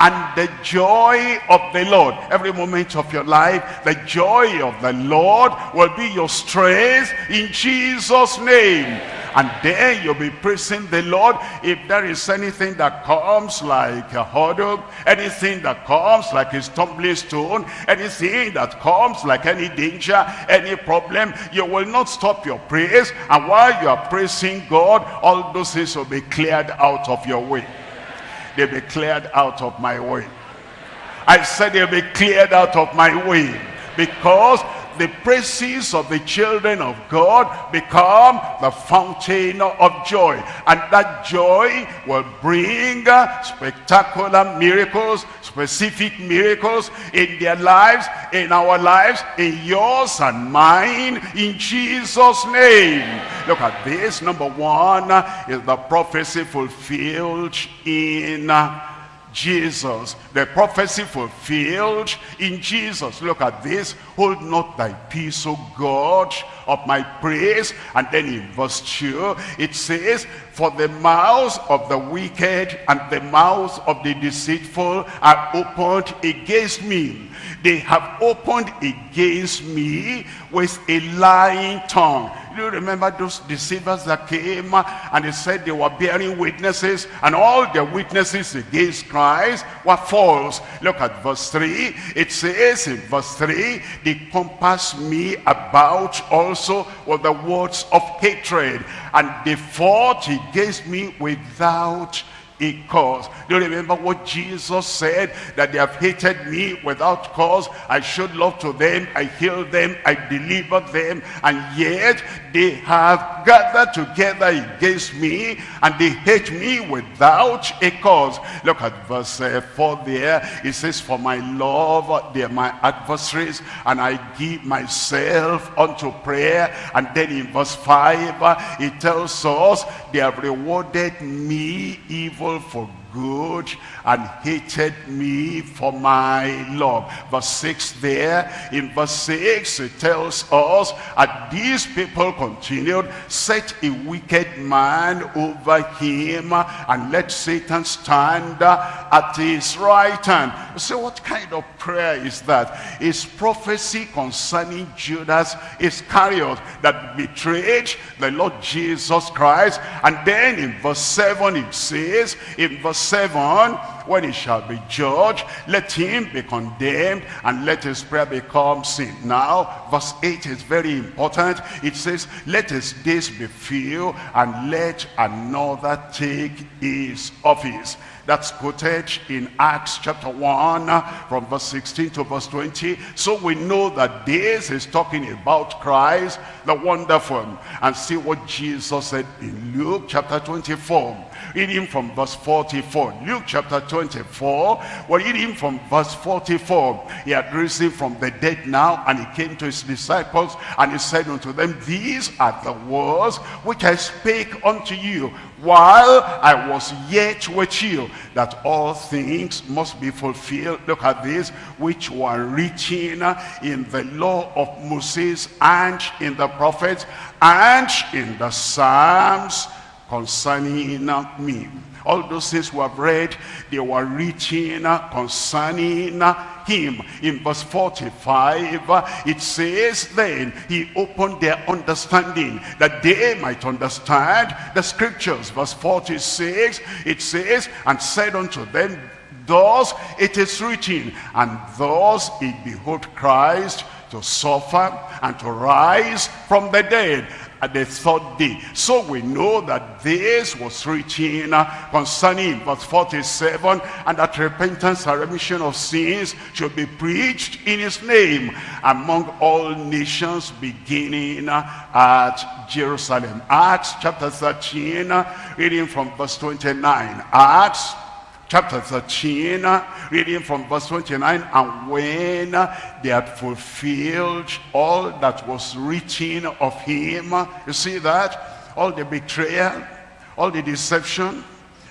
and the joy of the Lord. Every moment of your life, the joy of the Lord will be your strength in Jesus' name. And then you'll be praising the Lord. If there is anything that comes like a hurdle, anything that comes like a stumbling stone, anything that comes like any danger, any problem, you will not stop your praise. And while you are praising God, all those things will be cleared out of your way they'll be cleared out of my way. I said they'll be cleared out of my way because the praises of the children of God become the fountain of joy. And that joy will bring spectacular miracles, specific miracles in their lives, in our lives, in yours and mine, in Jesus' name. Look at this. Number one is the prophecy fulfilled in Jesus. The prophecy fulfilled in Jesus. Look at this. Hold not thy peace, O God, of my praise. And then in verse 2, it says, For the mouths of the wicked and the mouths of the deceitful are opened against me. They have opened against me with a lying tongue you remember those deceivers that came and they said they were bearing witnesses and all their witnesses against Christ were false? Look at verse 3. It says in verse 3, they compass me about also with the words of hatred and they fought against me without a cause. Do you remember what Jesus said? That they have hated me without cause. I showed love to them. I healed them. I delivered them. And yet they have gathered together against me and they hate me without a cause. Look at verse uh, 4 there. It says, For my love, they are my adversaries and I give myself unto prayer. And then in verse 5, uh, it tells us, they have rewarded me evil for good and hated me for my love. Verse 6 there, in verse 6 it tells us, and these people continued, set a wicked man over him and let Satan stand at his right hand. So what kind of prayer is that? Is prophecy concerning Judas Iscariot that betrayed the Lord Jesus Christ. And then in verse 7 it says, in verse 7, when he shall be judged, let him be condemned and let his prayer become sin. Now, verse 8 is very important. It says, let his days be few and let another take his office. That's quoted in Acts chapter 1 from verse 16 to verse 20. So we know that this is talking about Christ, the wonderful. And see what Jesus said in Luke chapter 24. Reading from verse 44. Luke chapter 24. We're reading from verse 44. He had risen from the dead now and he came to his disciples and he said unto them, These are the words which I spake unto you while I was yet with you, that all things must be fulfilled. Look at this, which were written in the law of Moses and in the prophets and in the Psalms concerning me. All those things we have read, they were written concerning him. In verse 45, it says, Then he opened their understanding, that they might understand the scriptures. Verse 46, it says, And said unto them, Thus it is written, and thus it behoved Christ to suffer and to rise from the dead at the third day. So we know that this was written uh, concerning verse 47, and that repentance and remission of sins should be preached in his name among all nations beginning uh, at Jerusalem. Acts chapter 13, uh, reading from verse 29. Acts chapter 13, reading from verse 29, and when they had fulfilled all that was written of him, you see that? All the betrayal, all the deception,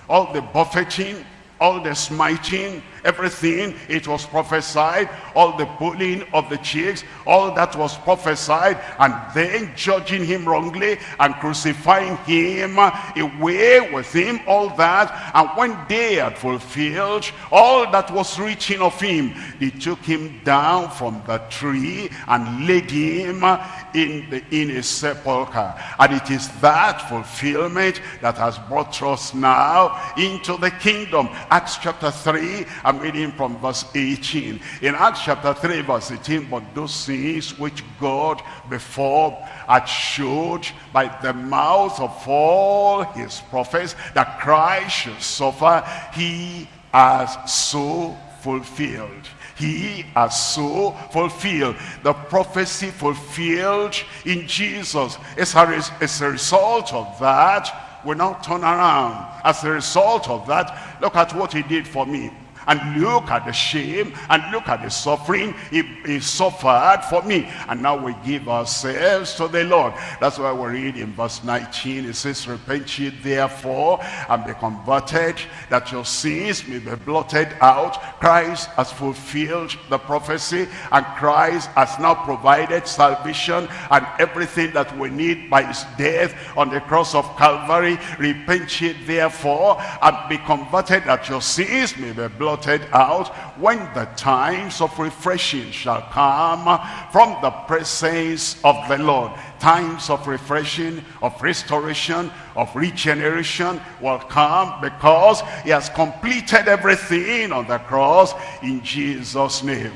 all the buffeting, all the smiting, everything, it was prophesied, all the pulling of the cheeks, all that was prophesied, and then judging him wrongly and crucifying him uh, away with him, all that. And when they had fulfilled all that was written of him, they took him down from the tree and laid him uh, in, the, in a sepulchre. And it is that fulfillment that has brought us now into the kingdom. Acts chapter 3, I'm reading from verse 18. In Acts chapter 3, verse 18, but those things which God before had showed by the mouth of all his prophets that Christ should suffer, he has so fulfilled he has so fulfilled the prophecy fulfilled in Jesus. As a, as a result of that, we now turn around. As a result of that, look at what he did for me and look at the shame and look at the suffering he, he suffered for me. And now we give ourselves to the Lord. That's why we read in verse 19 it says repent ye therefore and be converted that your sins may be blotted out. Christ has fulfilled the prophecy and Christ has now provided salvation and everything that we need by his death on the cross of Calvary. Repent ye therefore and be converted that your sins may be blotted out when the times of refreshing shall come from the presence of the Lord. Times of refreshing, of restoration, of regeneration will come because he has completed everything on the cross in Jesus' name.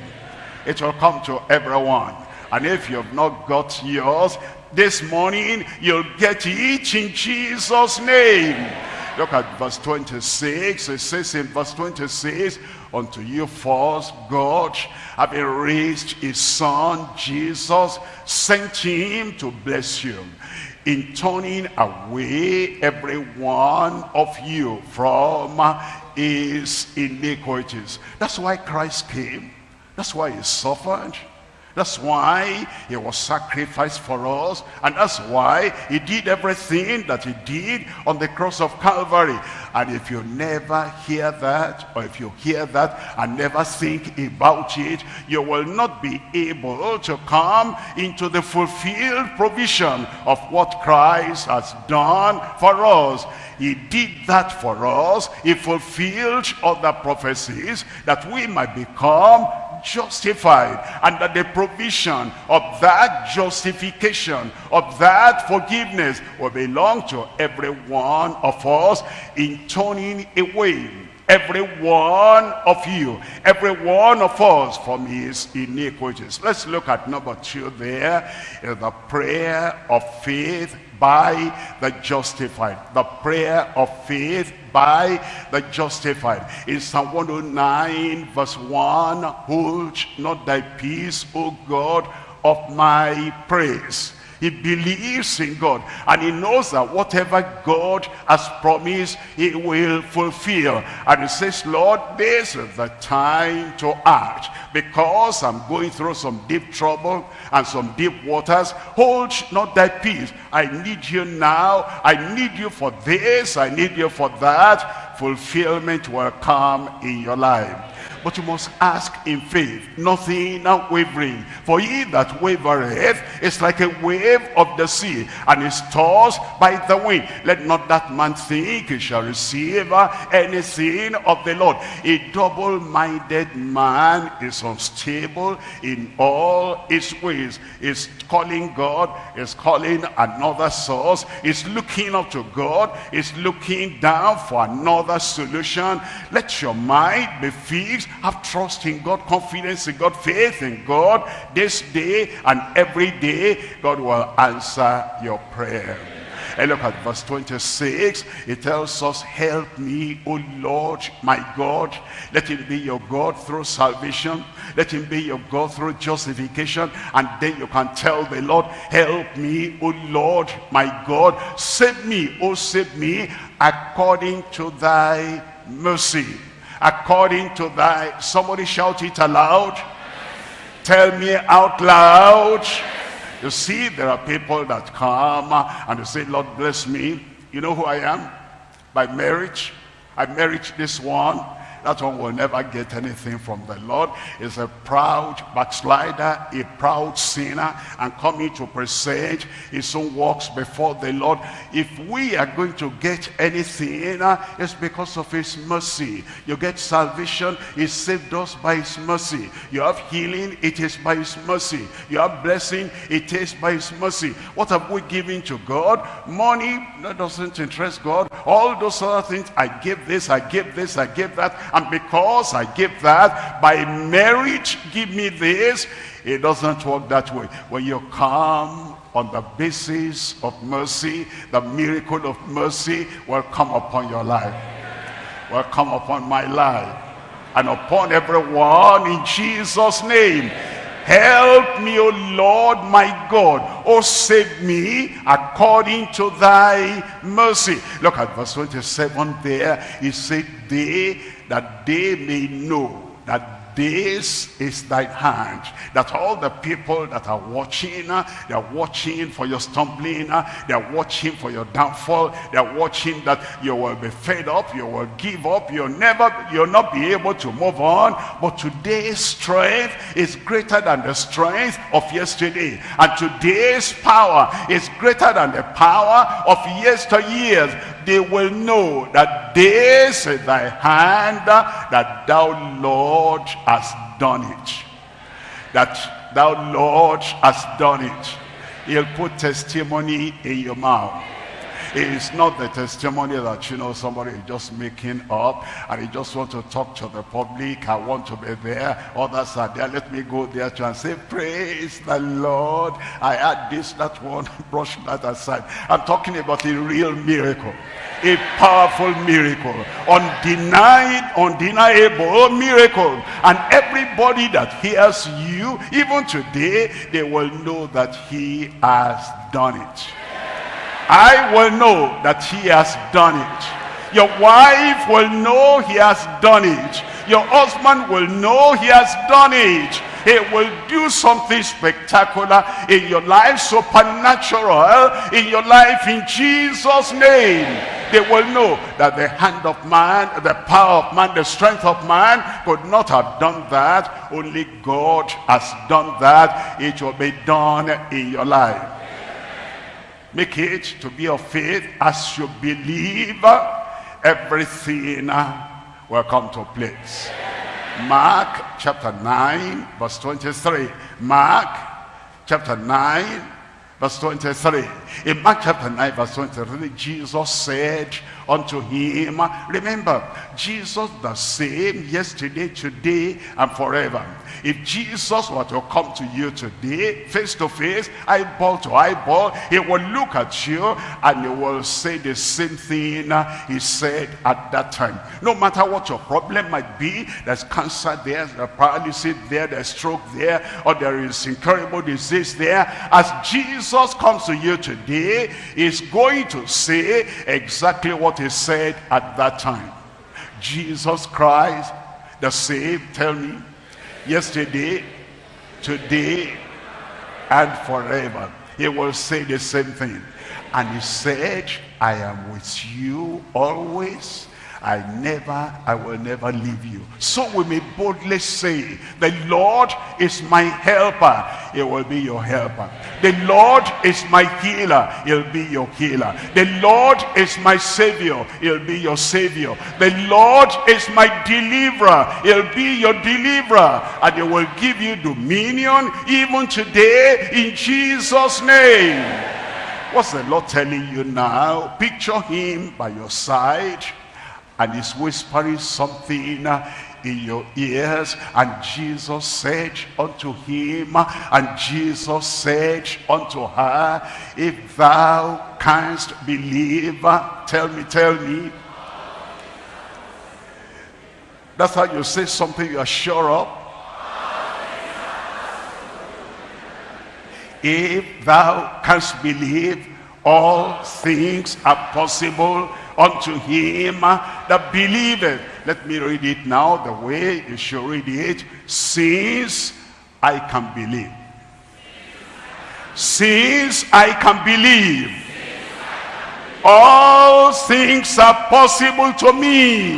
It will come to everyone. And if you've not got yours, this morning you'll get it in Jesus' name. Look at verse 26. It says in verse 26, Unto you first, God, having raised his son, Jesus, sent him to bless you in turning away every one of you from his iniquities. That's why Christ came. That's why he suffered. That's why he was sacrificed for us. And that's why he did everything that he did on the cross of Calvary. And if you never hear that, or if you hear that and never think about it, you will not be able to come into the fulfilled provision of what Christ has done for us. He did that for us. He fulfilled other prophecies that we might become justified under the provision of that justification, of that forgiveness will belong to every one of us in turning away every one of you, every one of us from his iniquities. Let's look at number two there, the prayer of faith by the justified. The prayer of faith by the justified. In Psalm 109 verse 1, Hold not thy peace, O God, of my praise he believes in God. And he knows that whatever God has promised, he will fulfill. And he says, Lord, this is the time to act. Because I'm going through some deep trouble and some deep waters. Hold not thy peace. I need you now. I need you for this. I need you for that. Fulfillment will come in your life. But you must ask in faith, nothing wavering. For he that wavereth is like a wave of the sea, and is tossed by the wind. Let not that man think he shall receive anything of the Lord. A double-minded man is unstable in all his ways. Is calling God, is calling another source, is looking up to God, is looking down for another solution. Let your mind be fixed have trust in God, confidence in God, faith in God. This day and every day, God will answer your prayer. And look at verse 26. It tells us, help me, O Lord, my God. Let him be your God through salvation. Let him be your God through justification. And then you can tell the Lord, help me, O Lord, my God. Save me, O save me, according to thy mercy. According to thy, somebody shout it aloud. Tell me out loud. You see, there are people that come and they say, Lord, bless me. You know who I am? By marriage. I married this one that one will never get anything from the Lord. Is a proud backslider, a proud sinner, and coming to present his own works before the Lord. If we are going to get anything, it's because of his mercy. You get salvation, he saved us by his mercy. You have healing, it is by his mercy. You have blessing, it is by his mercy. What have we given to God? Money, that doesn't interest God. All those other things, I give this, I give this, I give that. And because I give that, by marriage, give me this. It doesn't work that way. When you come on the basis of mercy, the miracle of mercy will come upon your life. Will come upon my life. And upon everyone in Jesus' name. Help me, O Lord my God. O save me according to thy mercy. Look at verse 27 there. He said, they that they may know that this is thy hand that all the people that are watching uh, they're watching for your stumbling uh, they're watching for your downfall they're watching that you will be fed up you will give up you'll never you'll not be able to move on. But today's strength is greater than the strength of yesterday. And today's power is greater than the power of yesteryears they will know that this is thy hand that thou Lord hast done it. That thou Lord hast done it. He'll put testimony in your mouth it's not the testimony that, you know, somebody is just making up and he just want to talk to the public. I want to be there. Others are there. Let me go there to and say, praise the Lord. I had this, that one, brush that aside. I'm talking about a real miracle. A powerful miracle. Undenied, undeniable miracle. And everybody that hears you, even today, they will know that he has done it. I will know that he has done it. Your wife will know he has done it. Your husband will know he has done it. He will do something spectacular in your life, supernatural in your life in Jesus' name. They will know that the hand of man, the power of man, the strength of man could not have done that. Only God has done that. It will be done in your life. Make it to be of faith as you believe everything uh, will come to place. Mark chapter 9 verse 23. Mark chapter 9 verse 23. In Mark chapter 9 verse 23 Jesus said unto him, remember Jesus the same yesterday, today and forever. If Jesus were to come to you today, face to face, eyeball to eyeball, he will look at you and he will say the same thing he said at that time. No matter what your problem might be, there's cancer there, there's paralysis there, there's stroke there, or there is incurable disease there. As Jesus comes to you today, he's going to say exactly what he said at that time. Jesus Christ, the same, tell me, yesterday, today, and forever. He will say the same thing. And he said, I am with you always I never, I will never leave you. So we may boldly say, the Lord is my helper. He will be your helper. The Lord is my healer. He'll be your healer. The Lord is my savior. He'll be your savior. The Lord is my deliverer. He'll be your deliverer. And he will give you dominion even today in Jesus' name. What's the Lord telling you now? Picture him by your side and he's whispering something in your ears. And Jesus said unto him, and Jesus said unto her, If thou canst believe, tell me, tell me. That's how you say something you are sure of. If thou canst believe, all things are possible unto him that believeth. Let me read it now the way you should read it. Since I can believe. Since I can believe. All things are possible to me.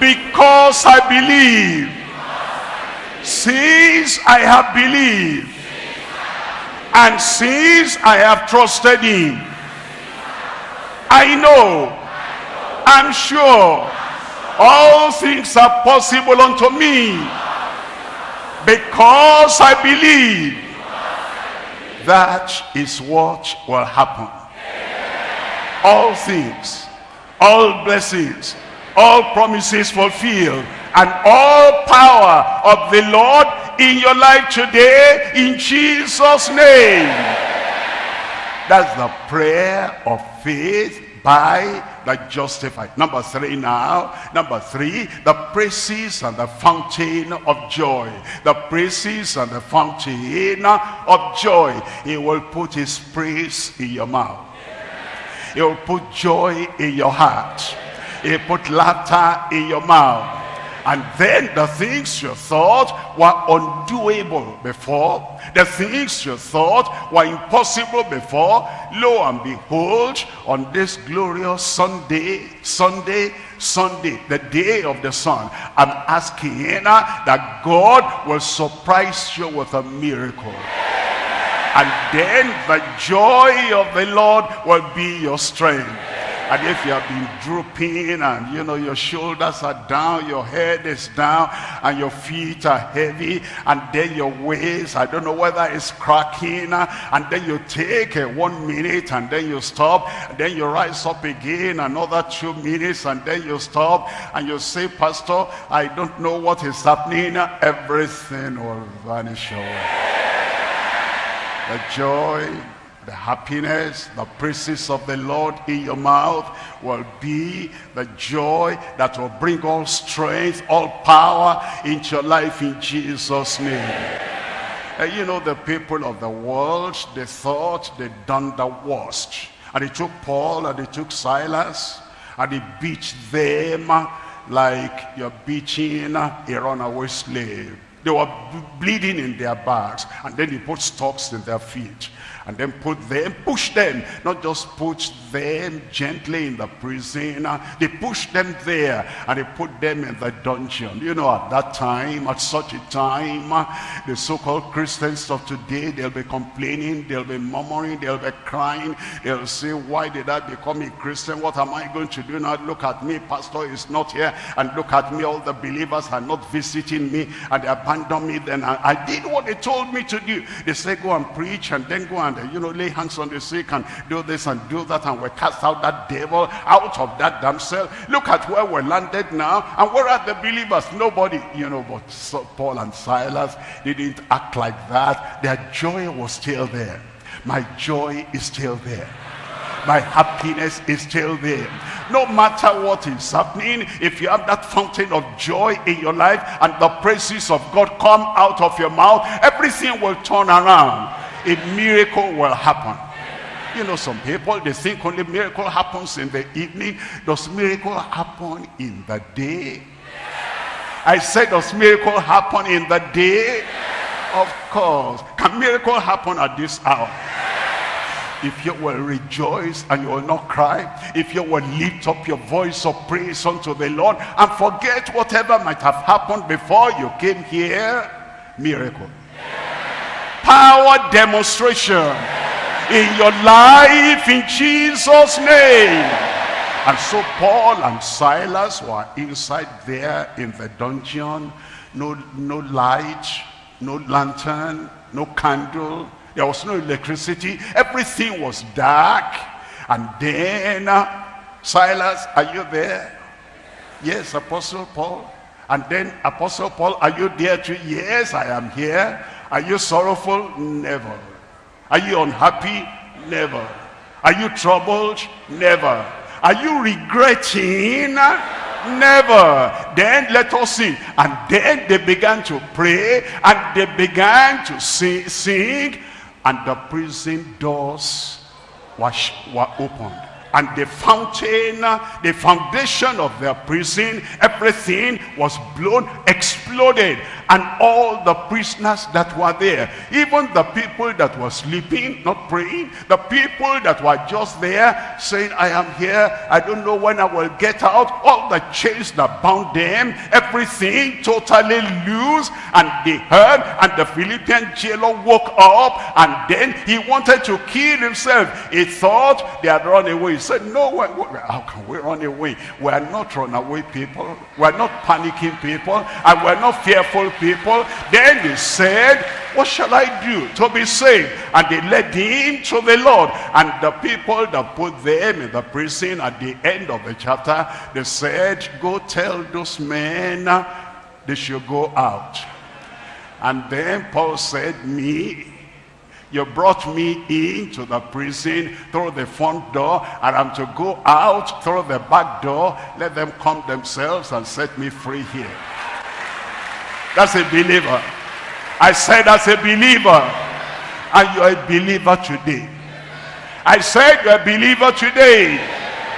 Because I believe. Since I have believed and since I have trusted him, I know, I'm sure, all things are possible unto me because I believe that is what will happen. All things, all blessings, all promises fulfilled, and all power of the Lord in your life today in Jesus name. That's the prayer of faith by the justified. Number three now. Number three, the praises and the fountain of joy. The praises and the fountain of joy. He will put his praise in your mouth. He will put joy in your heart. He put laughter in your mouth. And then the things you thought were undoable before, the things you thought were impossible before, lo and behold, on this glorious Sunday, Sunday, Sunday, the day of the sun, I'm asking that God will surprise you with a miracle. And then the joy of the Lord will be your strength. And if you have been drooping and you know your shoulders are down, your head is down, and your feet are heavy, and then your waist, I don't know whether it's cracking, and then you take a one minute and then you stop, and then you rise up again, another two minutes, and then you stop, and you say, Pastor, I don't know what is happening. Everything will vanish away. The joy the happiness, the praises of the Lord in your mouth will be the joy that will bring all strength, all power into your life in Jesus' name. And you know, the people of the world, they thought they'd done the worst. And they took Paul and they took Silas and they beat them like you're beating a runaway slave. They were bleeding in their backs and then they put stocks in their feet and then put them, push them, not just put them gently in the prison. They push them there and they put them in the dungeon. You know, at that time, at such a time, the so-called Christians of today, they'll be complaining, they'll be murmuring, they'll be crying. They'll say, why did I become a Christian? What am I going to do now? Look at me, pastor is not here. And look at me, all the believers are not visiting me and they abandon me. Then I, I did what they told me to do. They say, go and preach and then go and and, you know, lay hands on the sick and do this and do that and we cast out that devil out of that damsel. Look at where we're landed now and where are the believers? Nobody, you know, but Paul and Silas didn't act like that. Their joy was still there. My joy is still there my happiness is still there no matter what is happening if you have that fountain of joy in your life and the praises of god come out of your mouth everything will turn around a miracle will happen. You know, some people, they think only miracle happens in the evening. Does miracle happen in the day? I said, does miracle happen in the day? Of course. Can miracle happen at this hour? If you will rejoice and you will not cry, if you will lift up your voice of praise unto the Lord and forget whatever might have happened before you came here, miracle power demonstration in your life in Jesus name and so Paul and Silas were inside there in the dungeon no no light no lantern no candle there was no electricity everything was dark and then uh, Silas are you there Yes, Apostle Paul. And then, Apostle Paul, are you there too? Yes, I am here. Are you sorrowful? Never. Are you unhappy? Never. Are you troubled? Never. Are you regretting? Never. Then let us sing. And then they began to pray and they began to sing, sing and the prison doors were, were opened and the fountain, uh, the foundation of their prison, everything was blown, exploded. And all the prisoners that were there, even the people that were sleeping, not praying, the people that were just there saying, I am here, I don't know when I will get out, all the chains that bound them, everything totally loose. And they heard, and the Philippian jailer woke up, and then he wanted to kill himself. He thought they had run away said, no, one, how can we run away? We are not runaway people. We are not panicking people. And we are not fearful people. Then they said, what shall I do to be saved? And they led him to the Lord. And the people that put them in the prison at the end of the chapter, they said, go tell those men uh, they should go out. And then Paul said, me, you brought me into the prison through the front door and I'm to go out through the back door. Let them come themselves and set me free here. That's a believer. I said as a believer. And you're a believer today. I said you're a believer today.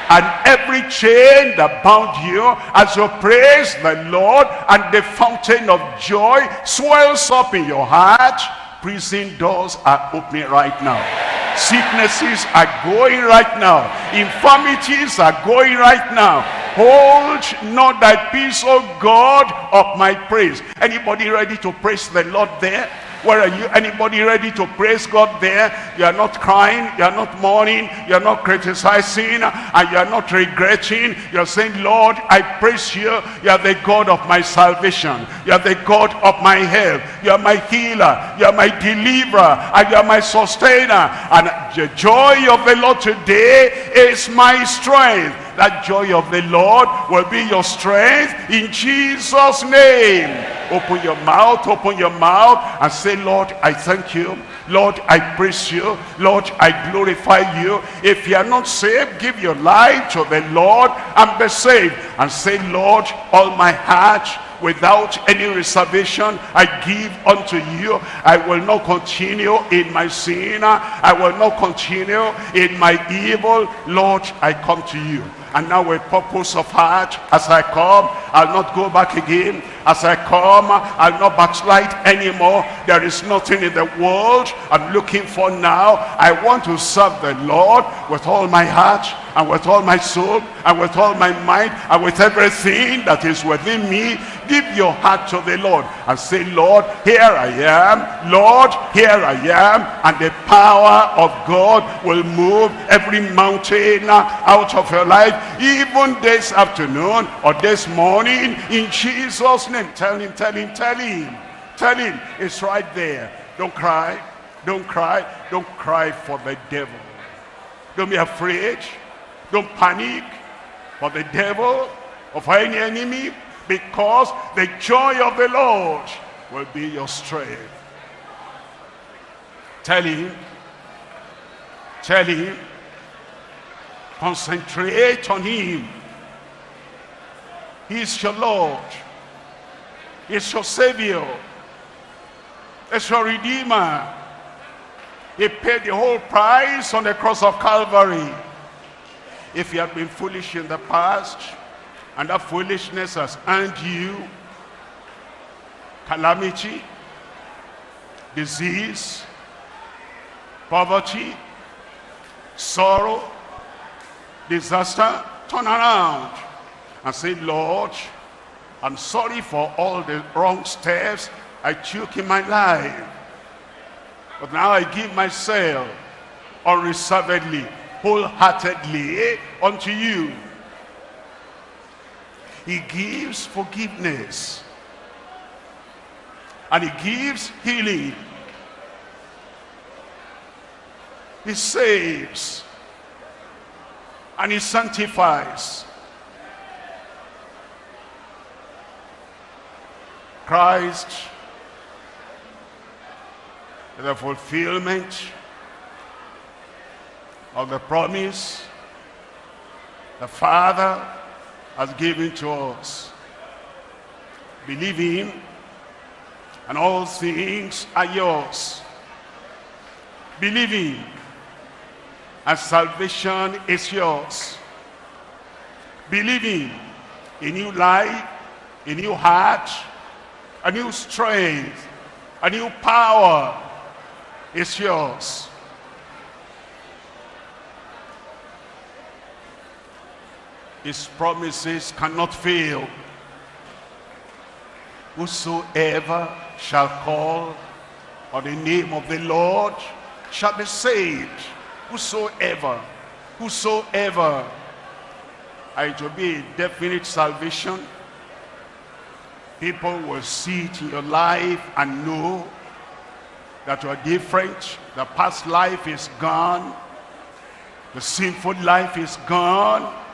And every chain that bound you as you praise the Lord and the fountain of joy swells up in your heart Prison doors are opening right now. Sicknesses are going right now. Infirmities are going right now. Hold not thy peace, O God of my praise. Anybody ready to praise the Lord there? Where are you? Anybody ready to praise God there? You are not crying, you are not mourning, you are not criticizing, and you are not regretting. You are saying, Lord, I praise you. You are the God of my salvation. You are the God of my health. You are my healer. You are my deliverer. And you are my sustainer. And the joy of the Lord today is my strength. That joy of the Lord will be your strength in Jesus' name. Open your mouth, open your mouth and say, Lord, I thank you. Lord, I praise you. Lord, I glorify you. If you are not saved, give your life to the Lord and be saved. And say, Lord, all my heart, without any reservation I give unto you I will not continue in my sin I will not continue in my evil Lord I come to you and now with purpose of heart, as I come, I'll not go back again. As I come, I'll not backslide anymore. There is nothing in the world I'm looking for now. I want to serve the Lord with all my heart and with all my soul and with all my mind and with everything that is within me. Give your heart to the Lord and say, Lord, here I am. Lord, here I am. And the power of God will move every mountain out of your life even this afternoon or this morning in Jesus name tell him tell him tell him tell him it's right there don't cry don't cry don't cry for the devil don't be afraid don't panic for the devil or for any enemy because the joy of the Lord will be your strength tell him tell him Concentrate on him. He's your Lord. He's your Savior. He's your Redeemer. He paid the whole price on the cross of Calvary. If you have been foolish in the past, and that foolishness has earned you calamity, disease, poverty, sorrow, disaster, turn around and say, Lord, I'm sorry for all the wrong steps I took in my life. But now I give myself unreservedly, wholeheartedly eh, unto you. He gives forgiveness. And he gives healing. He saves and he sanctifies. Christ is the fulfillment of the promise the Father has given to us. Believe him and all things are yours. Believe him and salvation is yours. Believe him, a new life, a new heart, a new strength, a new power is yours. His promises cannot fail. Whosoever shall call on the name of the Lord shall be saved. Whosoever, whosoever, and to be a definite salvation. People will see it in your life and know that you are different. The past life is gone. The sinful life is gone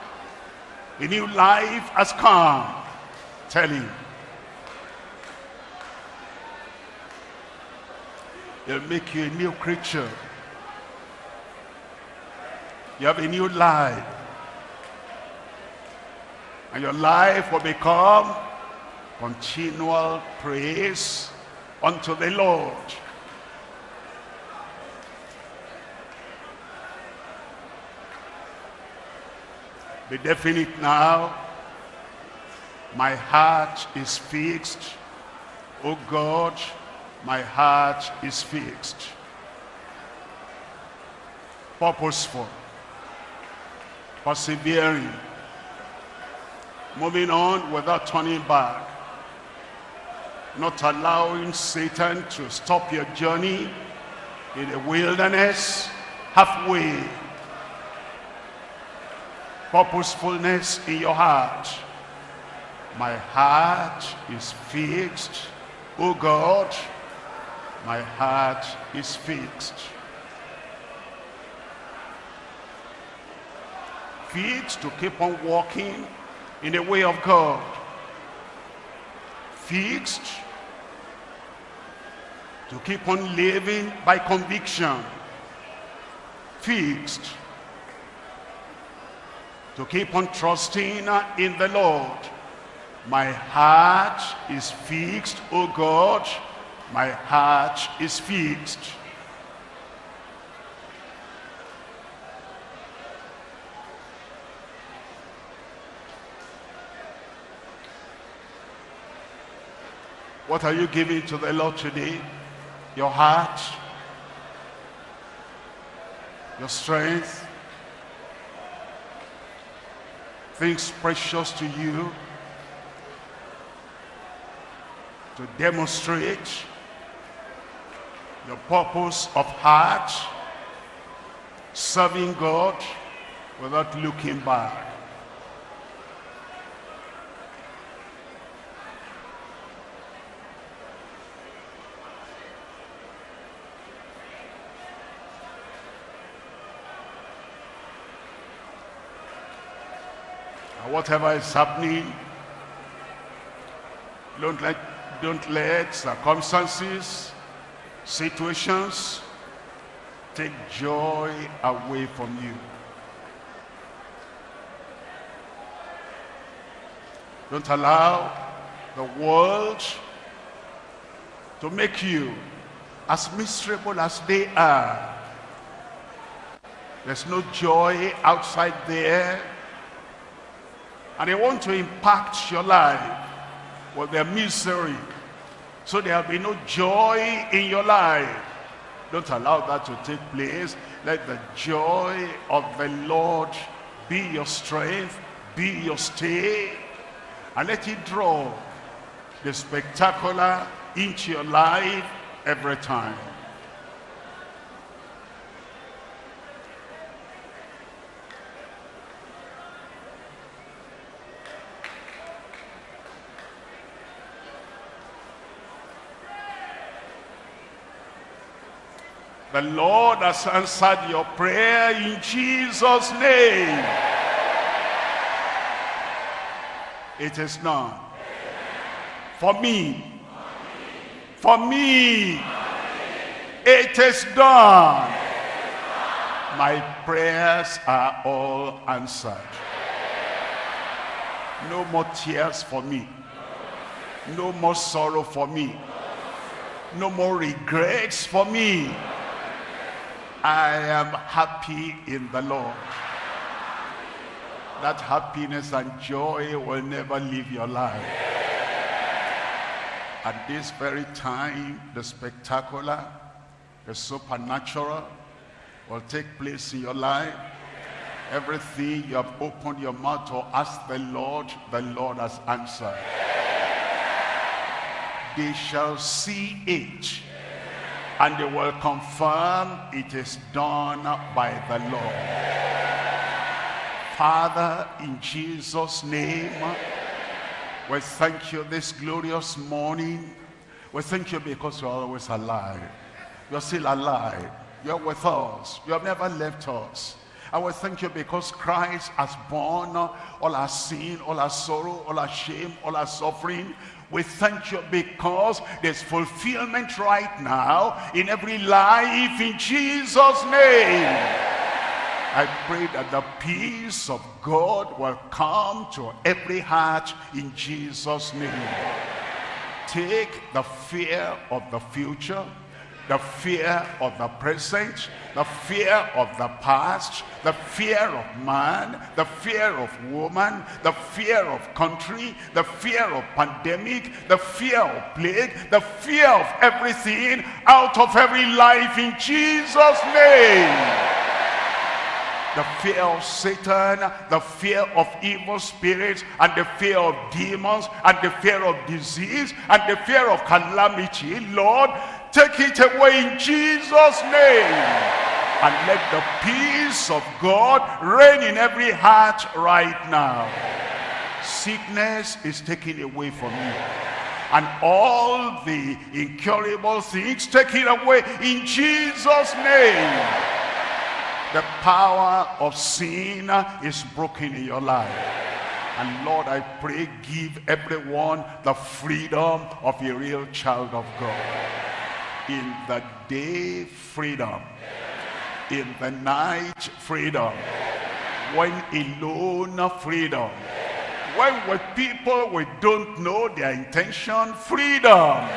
a new life has come. Tell him. He'll make you a new creature. You have a new life. And your life will become continual praise unto the Lord. Be definite now. My heart is fixed. Oh God, my heart is fixed. Purposeful. Persevering. Moving on without turning back. Not allowing Satan to stop your journey in the wilderness halfway purposefulness in your heart. My heart is fixed. Oh God, my heart is fixed. Fixed to keep on walking in the way of God. Fixed to keep on living by conviction. Fixed to keep on trusting in the Lord. My heart is fixed, oh God, my heart is fixed. What are you giving to the Lord today? Your heart, your strength, things precious to you to demonstrate your purpose of heart, serving God without looking back. Uh, whatever is happening, don't let, don't let circumstances, situations take joy away from you. Don't allow the world to make you as miserable as they are. There's no joy outside there and they want to impact your life with their misery. So there'll be no joy in your life. Don't allow that to take place. Let the joy of the Lord be your strength, be your stay. And let it draw the spectacular into your life every time. The Lord has answered your prayer in Jesus' name. It is none. For me, For me, it is done. My prayers are all answered. No more tears for me. No more sorrow for me. No more regrets for me. I am happy in the Lord. That happiness and joy will never leave your life. At this very time, the spectacular, the supernatural will take place in your life. Everything you have opened your mouth to ask the Lord, the Lord has answered. They shall see it and they will confirm it is done by the Lord. Father, in Jesus' name, we thank you this glorious morning. We thank you because you're always alive. You're still alive. You're with us. You have never left us. I will thank you because Christ has borne all our sin, all our sorrow, all our shame, all our suffering. We thank you because there's fulfillment right now in every life in Jesus' name. I pray that the peace of God will come to every heart in Jesus' name. Take the fear of the future, the fear of the present, the fear of the past, the fear of man, the fear of woman, the fear of country, the fear of pandemic, the fear of plague, the fear of everything out of every life in Jesus' name the fear of Satan, the fear of evil spirits, and the fear of demons, and the fear of disease, and the fear of calamity. Lord, take it away in Jesus' name. And let the peace of God reign in every heart right now. Sickness is taken away from you. And all the incurable things taken away in Jesus' name the power of sin is broken in your life. And Lord, I pray, give everyone the freedom of a real child of God. In the day, freedom. In the night, freedom. When alone, freedom. When with people we don't know their intention, freedom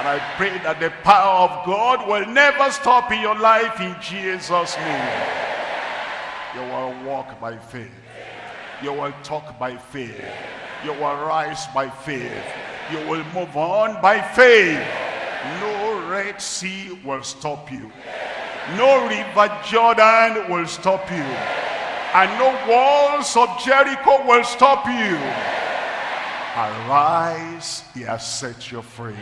and I pray that the power of God will never stop in your life in Jesus' name. You will walk by faith. You will talk by faith. You will rise by faith. You will move on by faith. No Red Sea will stop you. No River Jordan will stop you. And no walls of Jericho will stop you. Arise, he has set you free.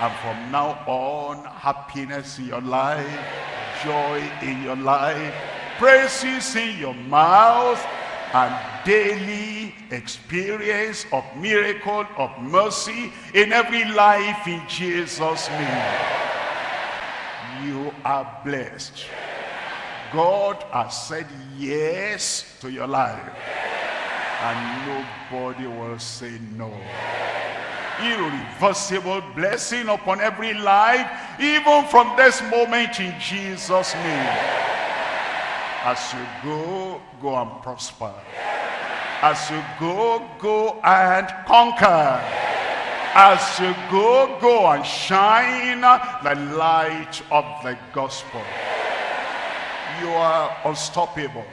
And from now on, happiness in your life, joy in your life, praises in your mouth, and daily experience of miracle, of mercy in every life in Jesus' name. You are blessed. God has said yes to your life. And nobody will say no irreversible blessing upon every life, even from this moment in Jesus' name. As you go, go and prosper. As you go, go and conquer. As you go, go and shine the light of the gospel. You are unstoppable.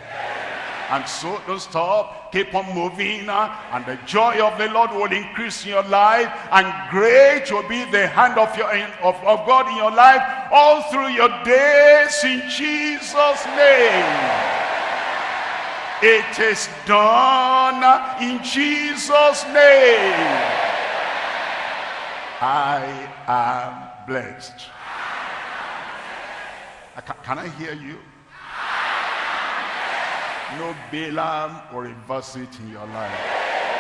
And so don't stop. Keep on moving. Uh, and the joy of the Lord will increase in your life. And great will be the hand of, your, of, of God in your life all through your days in Jesus' name. It is done in Jesus' name. I am blessed. Can I hear you? No Balaam or it in your life.